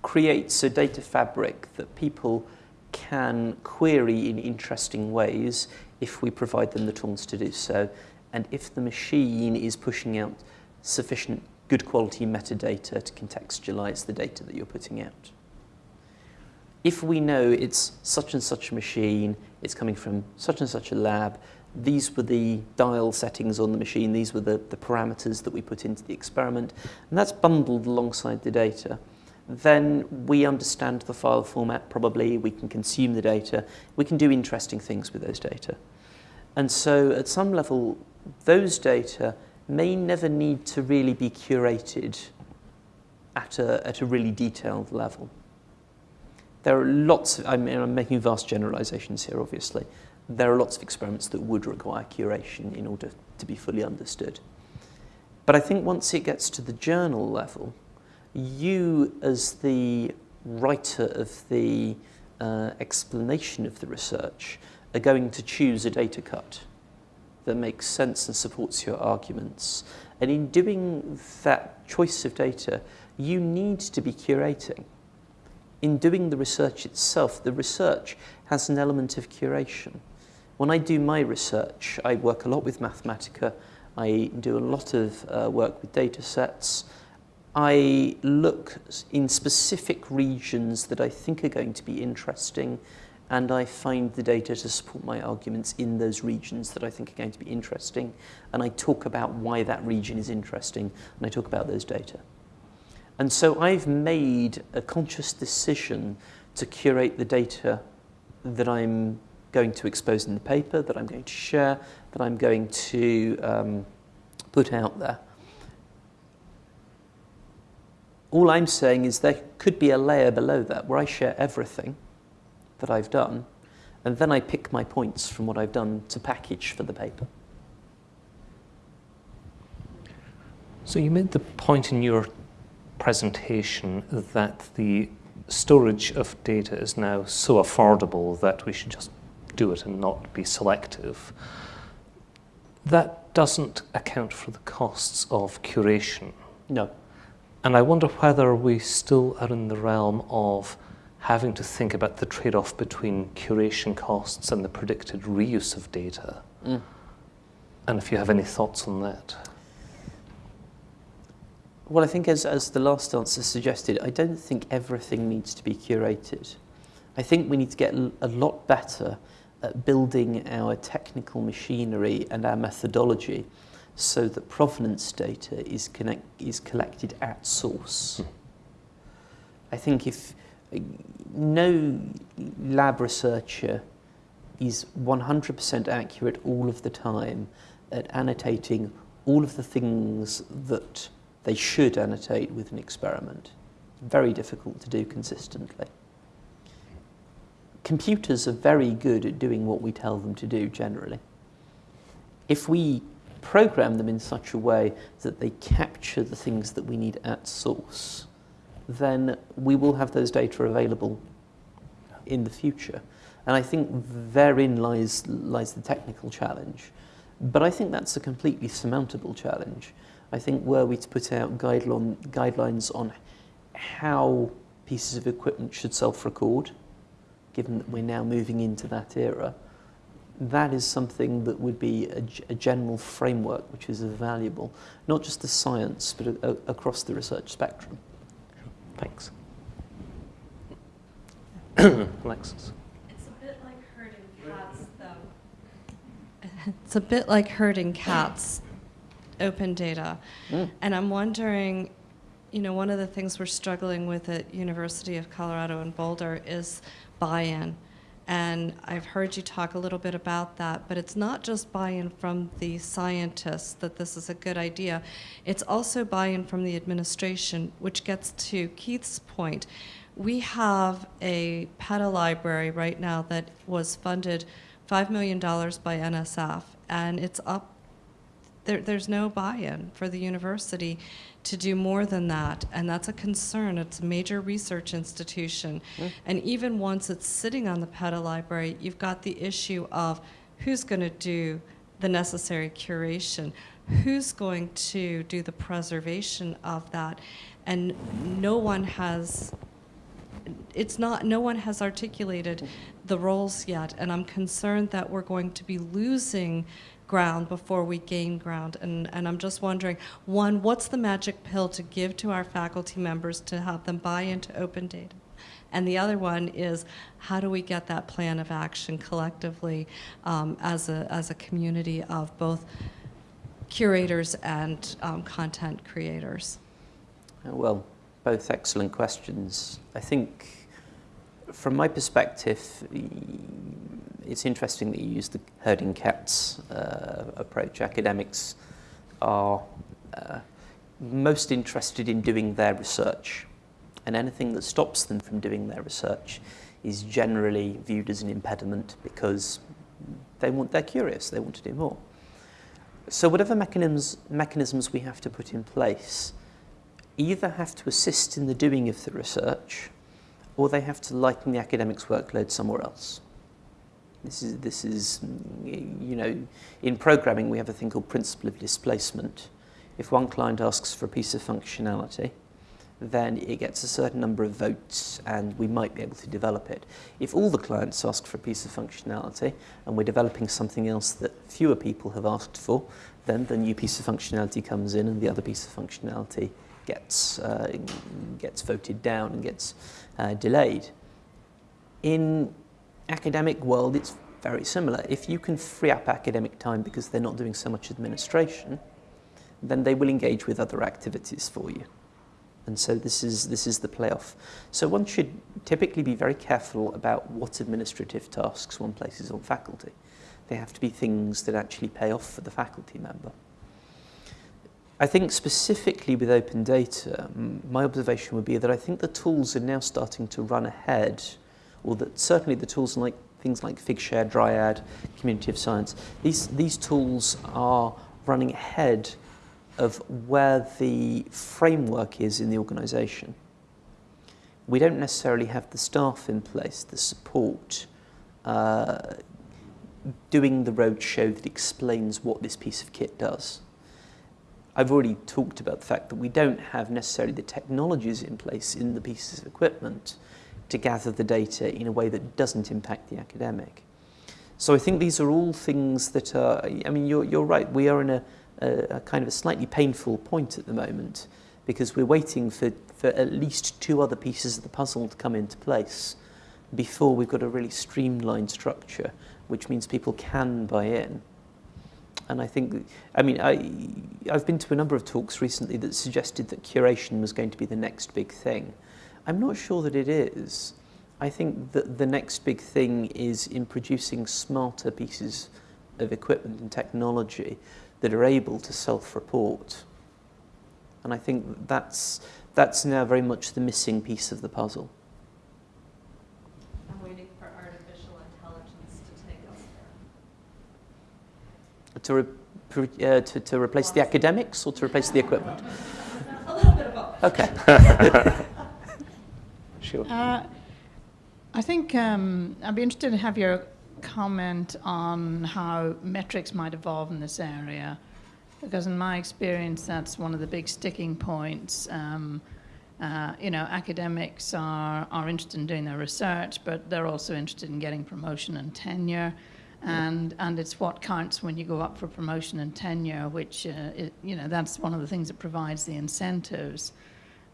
creates a data fabric that people can query in interesting ways if we provide them the tools to do so, and if the machine is pushing out sufficient good quality metadata to contextualize the data that you're putting out. If we know it's such and such a machine, it's coming from such and such a lab, these were the dial settings on the machine, these were the, the parameters that we put into the experiment, and that's bundled alongside the data. Then we understand the file format probably, we can consume the data, we can do interesting things with those data. And so at some level, those data may never need to really be curated at a, at a really detailed level. There are lots, of, I mean, I'm making vast generalizations here, obviously, there are lots of experiments that would require curation in order to be fully understood. But I think once it gets to the journal level, you as the writer of the uh, explanation of the research are going to choose a data cut that makes sense and supports your arguments. And in doing that choice of data, you need to be curating. In doing the research itself, the research has an element of curation. When I do my research, I work a lot with Mathematica. I do a lot of uh, work with data sets. I look in specific regions that I think are going to be interesting and I find the data to support my arguments in those regions that I think are going to be interesting and I talk about why that region is interesting and I talk about those data. And so I've made a conscious decision to curate the data that I'm going to expose in the paper, that I'm going to share, that I'm going to um, put out there. All I'm saying is there could be a layer below that where I share everything that I've done, and then I pick my points from what I've done to package for the paper. So you made the point in your presentation that the storage of data is now so affordable that we should just do it and not be selective. That doesn't account for the costs of curation. No. And I wonder whether we still are in the realm of having to think about the trade-off between curation costs and the predicted reuse of data. Mm. And if you have any thoughts on that. Well, I think as, as the last answer suggested, I don't think everything needs to be curated. I think we need to get a lot better at building our technical machinery and our methodology so that provenance data is, connect, is collected at source. Mm. I think if no lab researcher is 100% accurate all of the time at annotating all of the things that they should annotate with an experiment. Very difficult to do consistently. Computers are very good at doing what we tell them to do generally. If we program them in such a way that they capture the things that we need at source, then we will have those data available in the future. And I think therein lies, lies the technical challenge. But I think that's a completely surmountable challenge. I think were we to put out guideline, guidelines on how pieces of equipment should self-record, given that we're now moving into that era, that is something that would be a, a general framework which is valuable, not just the science, but a, a, across the research spectrum. Thanks. Alexis. It's a bit like herding cats, though. It's a bit like herding cats, open data. Mm. And I'm wondering, you know, one of the things we're struggling with at University of Colorado in Boulder is buy-in. And I've heard you talk a little bit about that, but it's not just buy-in from the scientists that this is a good idea. It's also buy-in from the administration, which gets to Keith's point. We have a PetaLibrary right now that was funded $5 million by NSF, and it's up there, there's no buy-in for the university to do more than that, and that's a concern. It's a major research institution. Mm. And even once it's sitting on the PetaLibrary, you've got the issue of who's going to do the necessary curation. who's going to do the preservation of that? And no one has, it's not, no one has articulated the roles yet, and I'm concerned that we're going to be losing ground before we gain ground. And, and I'm just wondering, one, what's the magic pill to give to our faculty members to have them buy into open data? And the other one is how do we get that plan of action collectively um, as, a, as a community of both curators and um, content creators? Uh, well, both excellent questions. I think from my perspective, it's interesting that you use the herding cats uh, approach. Academics are uh, most interested in doing their research and anything that stops them from doing their research is generally viewed as an impediment because they want, they're curious, they want to do more. So whatever mechanisms, mechanisms we have to put in place either have to assist in the doing of the research or they have to lighten the academic's workload somewhere else. This is, this is, you know, in programming we have a thing called principle of displacement. If one client asks for a piece of functionality, then it gets a certain number of votes and we might be able to develop it. If all the clients ask for a piece of functionality and we're developing something else that fewer people have asked for, then the new piece of functionality comes in and the other piece of functionality gets, uh, gets voted down and gets uh, delayed. In academic world, it's very similar. If you can free up academic time because they're not doing so much administration, then they will engage with other activities for you. And so this is, this is the playoff. So one should typically be very careful about what administrative tasks one places on faculty. They have to be things that actually pay off for the faculty member. I think specifically with open data, my observation would be that I think the tools are now starting to run ahead, or that certainly the tools like things like Figshare, Dryad, Community of Science, these, these tools are running ahead of where the framework is in the organisation. We don't necessarily have the staff in place, the support, uh, doing the roadshow that explains what this piece of kit does. I've already talked about the fact that we don't have necessarily the technologies in place in the pieces of equipment to gather the data in a way that doesn't impact the academic. So I think these are all things that are, I mean, you're, you're right, we are in a, a, a kind of a slightly painful point at the moment because we're waiting for, for at least two other pieces of the puzzle to come into place before we've got a really streamlined structure, which means people can buy in. And I think, I mean, I, I've been to a number of talks recently that suggested that curation was going to be the next big thing. I'm not sure that it is. I think that the next big thing is in producing smarter pieces of equipment and technology that are able to self-report. And I think that's, that's now very much the missing piece of the puzzle. I'm waiting for artificial intelligence to take us there. To, re uh, to, to replace the academics or to replace the equipment? A little bit of both. Okay. sure. Uh, I think um, I'd be interested to have your comment on how metrics might evolve in this area, because in my experience, that's one of the big sticking points. Um, uh, you know, academics are, are interested in doing their research, but they're also interested in getting promotion and tenure. And, and it's what counts when you go up for promotion and tenure, which, uh, it, you know, that's one of the things that provides the incentives.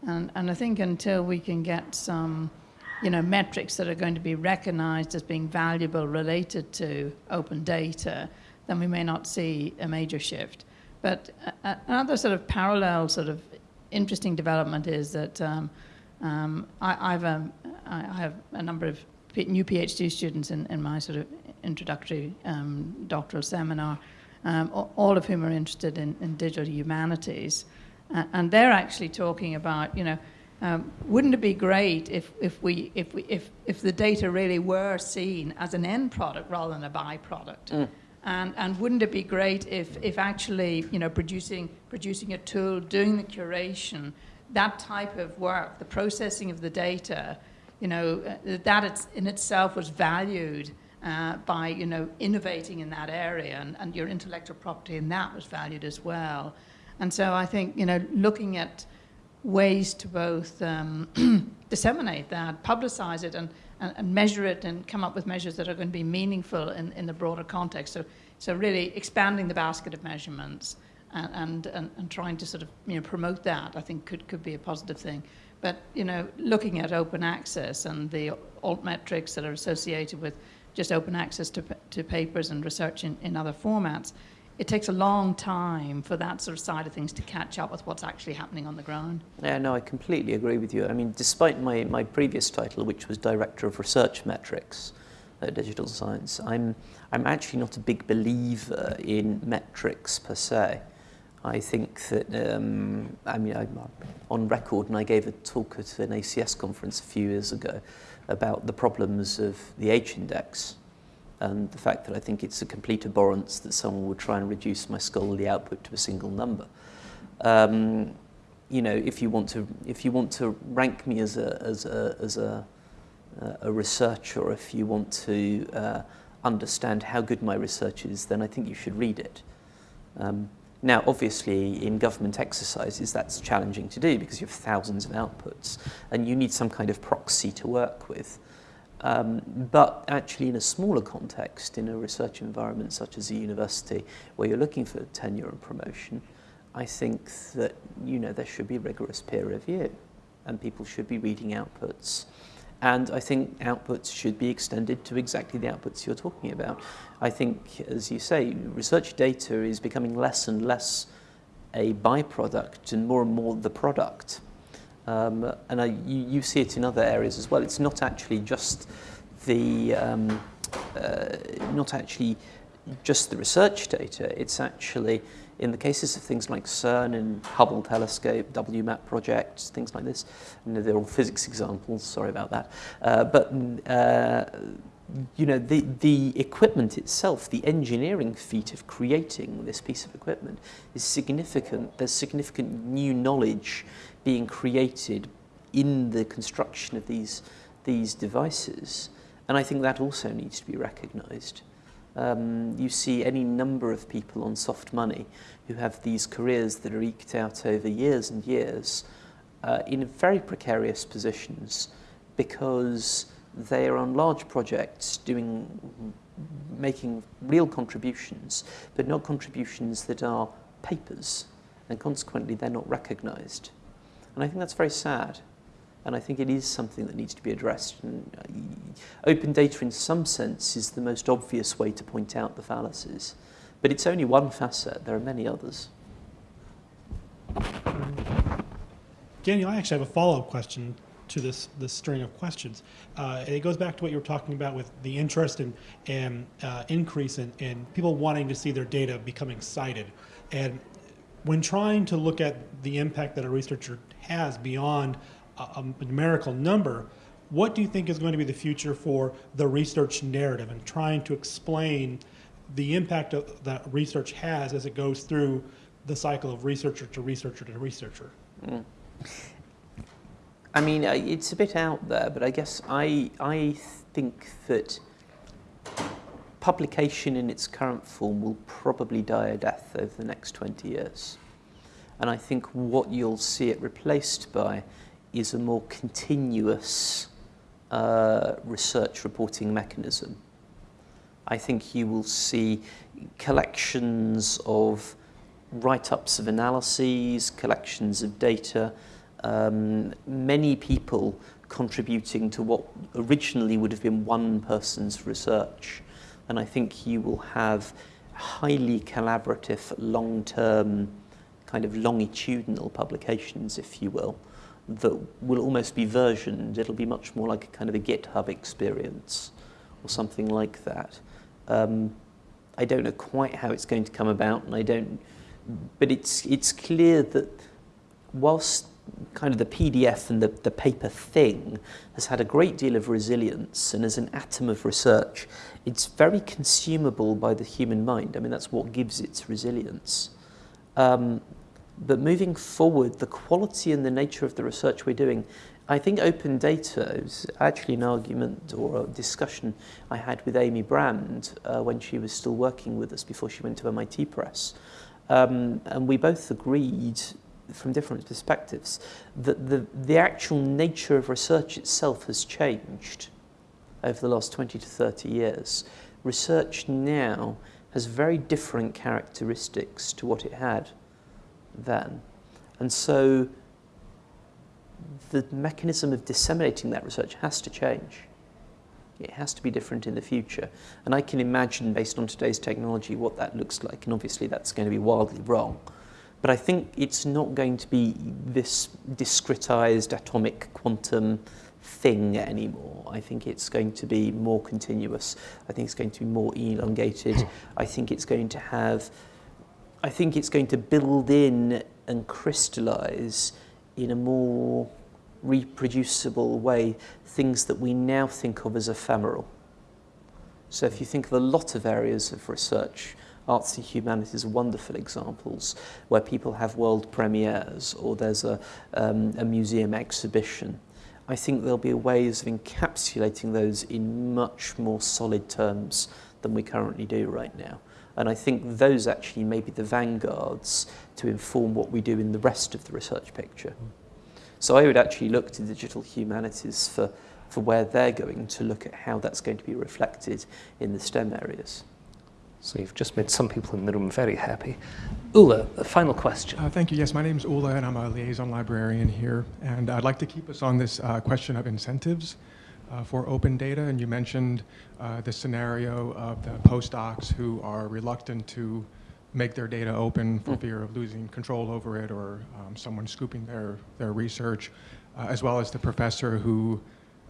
And, and I think until we can get some you know, metrics that are going to be recognized as being valuable related to open data, then we may not see a major shift. But another sort of parallel sort of interesting development is that um, um, I, I've a, I have a number of new PhD students in, in my sort of introductory um, doctoral seminar, um, all of whom are interested in, in digital humanities. And they're actually talking about, you know, um, wouldn't it be great if, if, we, if, we, if, if the data really were seen as an end product rather than a byproduct? Mm. And, and wouldn't it be great if, if actually, you know, producing, producing a tool, doing the curation, that type of work, the processing of the data, you know, uh, that it's in itself was valued uh, by you know innovating in that area, and, and your intellectual property in that was valued as well. And so I think you know looking at ways to both um, disseminate that, publicize it, and, and, and, measure it, and come up with measures that are going to be meaningful in, in the broader context. So, so really expanding the basket of measurements and, and, and, trying to sort of you know promote that, I think could, could be a positive thing. But you know, looking at open access and the altmetrics that are associated with just open access to, to papers and research in, in other formats, it takes a long time for that sort of side of things to catch up with what's actually happening on the ground. Yeah, no, I completely agree with you. I mean, despite my, my previous title, which was Director of Research Metrics at Digital Science, I'm, I'm actually not a big believer in metrics per se. I think that, um, I mean, I'm on record and I gave a talk at an ACS conference a few years ago about the problems of the H-index and the fact that I think it's a complete abhorrence that someone would try and reduce my scholarly output to a single number. Um, you know, if you want to, if you want to rank me as a, as a, as a, a researcher, if you want to uh, understand how good my research is, then I think you should read it. Um, now, obviously, in government exercises, that's challenging to do because you have thousands of outputs and you need some kind of proxy to work with. Um, but actually in a smaller context, in a research environment such as a university, where you're looking for tenure and promotion, I think that you know there should be rigorous peer review, and people should be reading outputs. And I think outputs should be extended to exactly the outputs you're talking about. I think, as you say, research data is becoming less and less a byproduct and more and more the product. Um, and I, you, you see it in other areas as well. It's not actually just the um, uh, not actually just the research data. It's actually in the cases of things like CERN and Hubble telescope, WMAP projects, things like this. They're all physics examples. Sorry about that. Uh, but uh, you know, the, the equipment itself, the engineering feat of creating this piece of equipment is significant. There's significant new knowledge being created in the construction of these, these devices. And I think that also needs to be recognized. Um, you see any number of people on soft money who have these careers that are eked out over years and years uh, in very precarious positions because they are on large projects doing making real contributions but not contributions that are papers and consequently they're not recognized and I think that's very sad. And I think it is something that needs to be addressed. And uh, open data, in some sense, is the most obvious way to point out the fallacies. But it's only one facet. There are many others. Daniel, I actually have a follow-up question to this, this string of questions. Uh, it goes back to what you were talking about with the interest and, and uh, increase in, in people wanting to see their data becoming cited. And when trying to look at the impact that a researcher has beyond a, a numerical number, what do you think is going to be the future for the research narrative and trying to explain the impact of, that research has as it goes through the cycle of researcher to researcher to researcher? Mm. I mean, it's a bit out there, but I guess I, I think that publication in its current form will probably die a death over the next 20 years. And I think what you'll see it replaced by is a more continuous uh, research reporting mechanism. I think you will see collections of write-ups of analyses, collections of data, um, many people contributing to what originally would have been one person's research. And I think you will have highly collaborative, long-term kind of longitudinal publications, if you will, that will almost be versioned. It'll be much more like a kind of a GitHub experience or something like that. Um, I don't know quite how it's going to come about, and I don't, but it's, it's clear that whilst kind of the PDF and the, the paper thing has had a great deal of resilience and as an atom of research, it's very consumable by the human mind. I mean, that's what gives its resilience. Um, but moving forward, the quality and the nature of the research we're doing, I think open data is actually an argument or a discussion I had with Amy Brand uh, when she was still working with us before she went to MIT Press. Um, and we both agreed from different perspectives that the, the actual nature of research itself has changed over the last 20 to 30 years. Research now has very different characteristics to what it had then. And so the mechanism of disseminating that research has to change. It has to be different in the future. And I can imagine, based on today's technology, what that looks like. And obviously, that's going to be wildly wrong. But I think it's not going to be this discretized atomic quantum thing anymore. I think it's going to be more continuous. I think it's going to be more elongated. I think it's going to have, I think it's going to build in and crystallize in a more reproducible way things that we now think of as ephemeral. So if you think of a lot of areas of research, arts and humanities are wonderful examples where people have world premieres or there's a, um, a museum exhibition. I think there'll be ways of encapsulating those in much more solid terms than we currently do right now. And I think those actually may be the vanguards to inform what we do in the rest of the research picture. So I would actually look to digital humanities for, for where they're going to look at how that's going to be reflected in the STEM areas. So you've just made some people in the room very happy. Ula, a final question. Uh, thank you. Yes, my name is Ula, and I'm a liaison librarian here. And I'd like to keep us on this uh, question of incentives uh, for open data. And you mentioned uh, the scenario of the postdocs who are reluctant to make their data open for mm. fear of losing control over it or um, someone scooping their, their research, uh, as well as the professor who,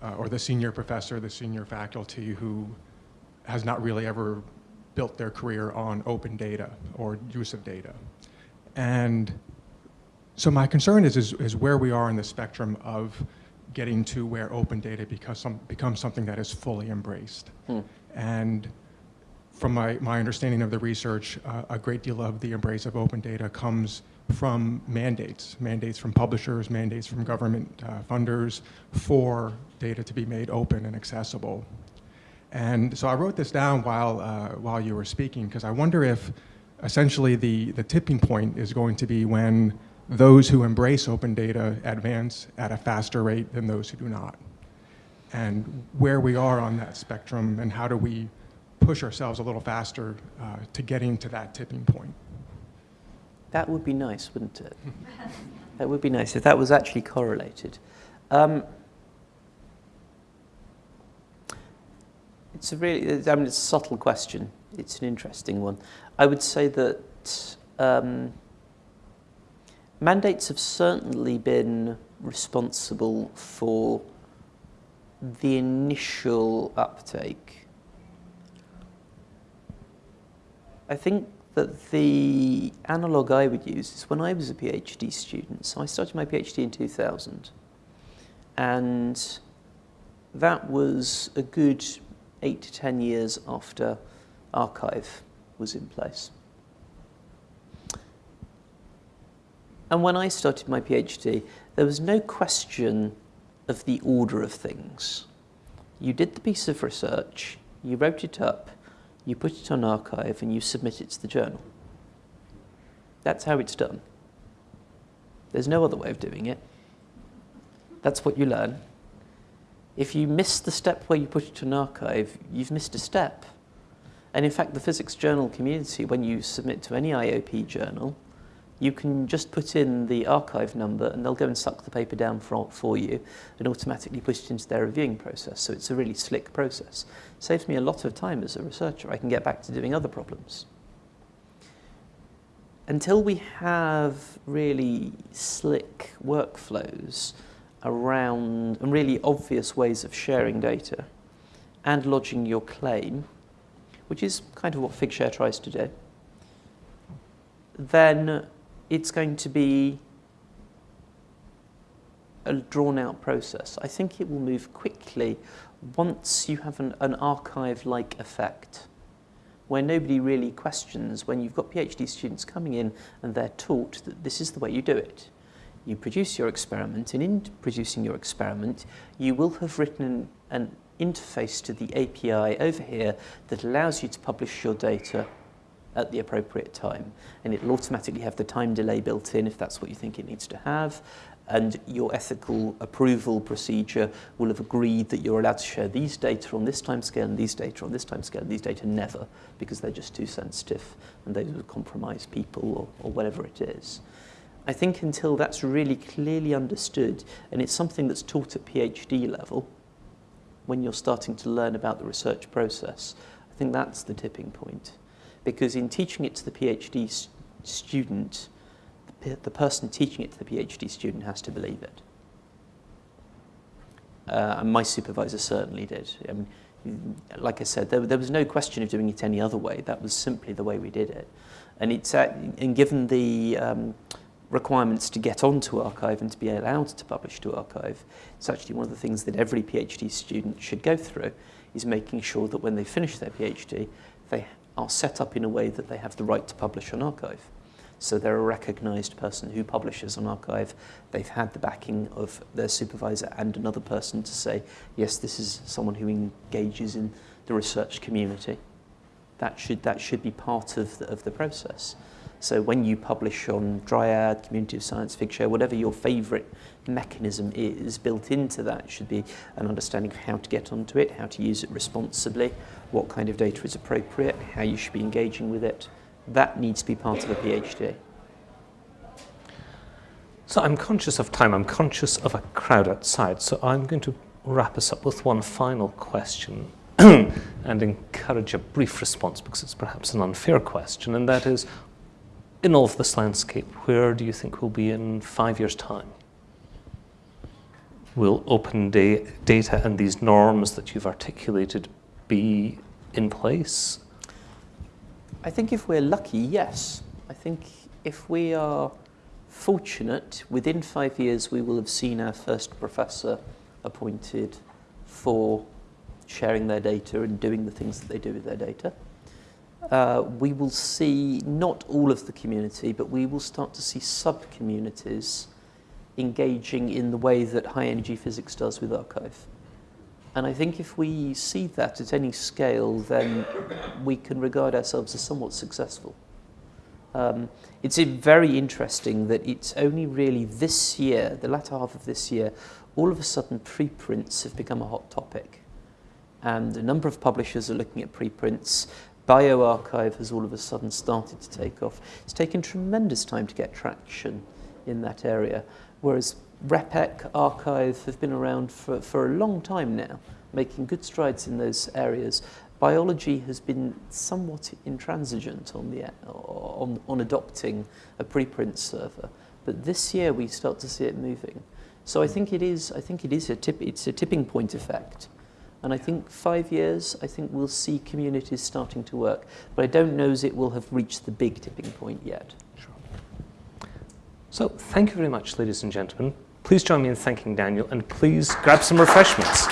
uh, or the senior professor, the senior faculty who has not really ever built their career on open data or use of data. And so my concern is, is, is where we are in the spectrum of getting to where open data becomes, some, becomes something that is fully embraced. Hmm. And from my, my understanding of the research, uh, a great deal of the embrace of open data comes from mandates, mandates from publishers, mandates from government uh, funders for data to be made open and accessible. And so I wrote this down while, uh, while you were speaking because I wonder if essentially the, the tipping point is going to be when those who embrace open data advance at a faster rate than those who do not. And where we are on that spectrum and how do we push ourselves a little faster uh, to getting to that tipping point. That would be nice, wouldn't it? that would be nice if that was actually correlated. Um, it's a really, I mean, it's a subtle question. It's an interesting one. I would say that um, mandates have certainly been responsible for the initial uptake I think that the analogue I would use is when I was a PhD student. So I started my PhD in 2000. And that was a good eight to 10 years after arXiv was in place. And when I started my PhD, there was no question of the order of things. You did the piece of research, you wrote it up, you put it on arXiv, and you submit it to the journal. That's how it's done. There's no other way of doing it. That's what you learn. If you miss the step where you put it on arXiv, you've missed a step. And in fact, the physics journal community, when you submit to any IOP journal, you can just put in the arXiv number and they'll go and suck the paper down for, for you and automatically push it into their reviewing process. So it's a really slick process. Saves me a lot of time as a researcher. I can get back to doing other problems. Until we have really slick workflows around and really obvious ways of sharing data and lodging your claim, which is kind of what Figshare tries to do, then it's going to be a drawn out process. I think it will move quickly once you have an, an arXiv-like effect where nobody really questions when you've got PhD students coming in and they're taught that this is the way you do it. You produce your experiment, and in producing your experiment, you will have written an interface to the API over here that allows you to publish your data at the appropriate time. And it'll automatically have the time delay built in if that's what you think it needs to have. And your ethical approval procedure will have agreed that you're allowed to share these data on this timescale and these data on this timescale and these data never because they're just too sensitive and those would compromise people or, or whatever it is. I think until that's really clearly understood and it's something that's taught at PhD level when you're starting to learn about the research process, I think that's the tipping point because in teaching it to the PhD student, the, person teaching it to the PhD student has to believe it. Uh, and my supervisor certainly did. I mean, like I said, there, there was no question of doing it any other way. That was simply the way we did it. And it's at, and given the um, requirements to get onto arXiv and to be allowed to publish to arXiv, it's actually one of the things that every PhD student should go through, is making sure that when they finish their PhD, they are set up in a way that they have the right to publish on arXiv. So they're a recognized person who publishes an arXiv. They've had the backing of their supervisor and another person to say, yes, this is someone who engages in the research community. That should, that should be part of the, of the process. So when you publish on Dryad, Community of Science, Figshare, whatever your favorite mechanism is, built into that should be an understanding of how to get onto it, how to use it responsibly, what kind of data is appropriate, how you should be engaging with it. That needs to be part of a PhD. So I'm conscious of time, I'm conscious of a crowd outside, so I'm going to wrap us up with one final question and encourage a brief response because it's perhaps an unfair question, and that is, in all of this landscape, where do you think we'll be in five years' time? Will open da data and these norms that you've articulated be in place? I think if we're lucky, yes. I think if we are fortunate, within five years we will have seen our first professor appointed for sharing their data and doing the things that they do with their data uh, we will see not all of the community, but we will start to see sub-communities engaging in the way that high energy physics does with arXiv. And I think if we see that at any scale, then we can regard ourselves as somewhat successful. Um, it's very interesting that it's only really this year, the latter half of this year, all of a sudden preprints have become a hot topic. And a number of publishers are looking at preprints bioRxiv has all of a sudden started to take off. It's taken tremendous time to get traction in that area, whereas RePEc, arXiv have been around for, for a long time now, making good strides in those areas. Biology has been somewhat intransigent on, the, on, on adopting a preprint server, but this year we start to see it moving. So I think it is, I think it is a, tip, it's a tipping point effect. And I think five years, I think we'll see communities starting to work. But I don't know as it will have reached the big tipping point yet. Sure. So thank you very much, ladies and gentlemen. Please join me in thanking Daniel, and please grab some refreshments.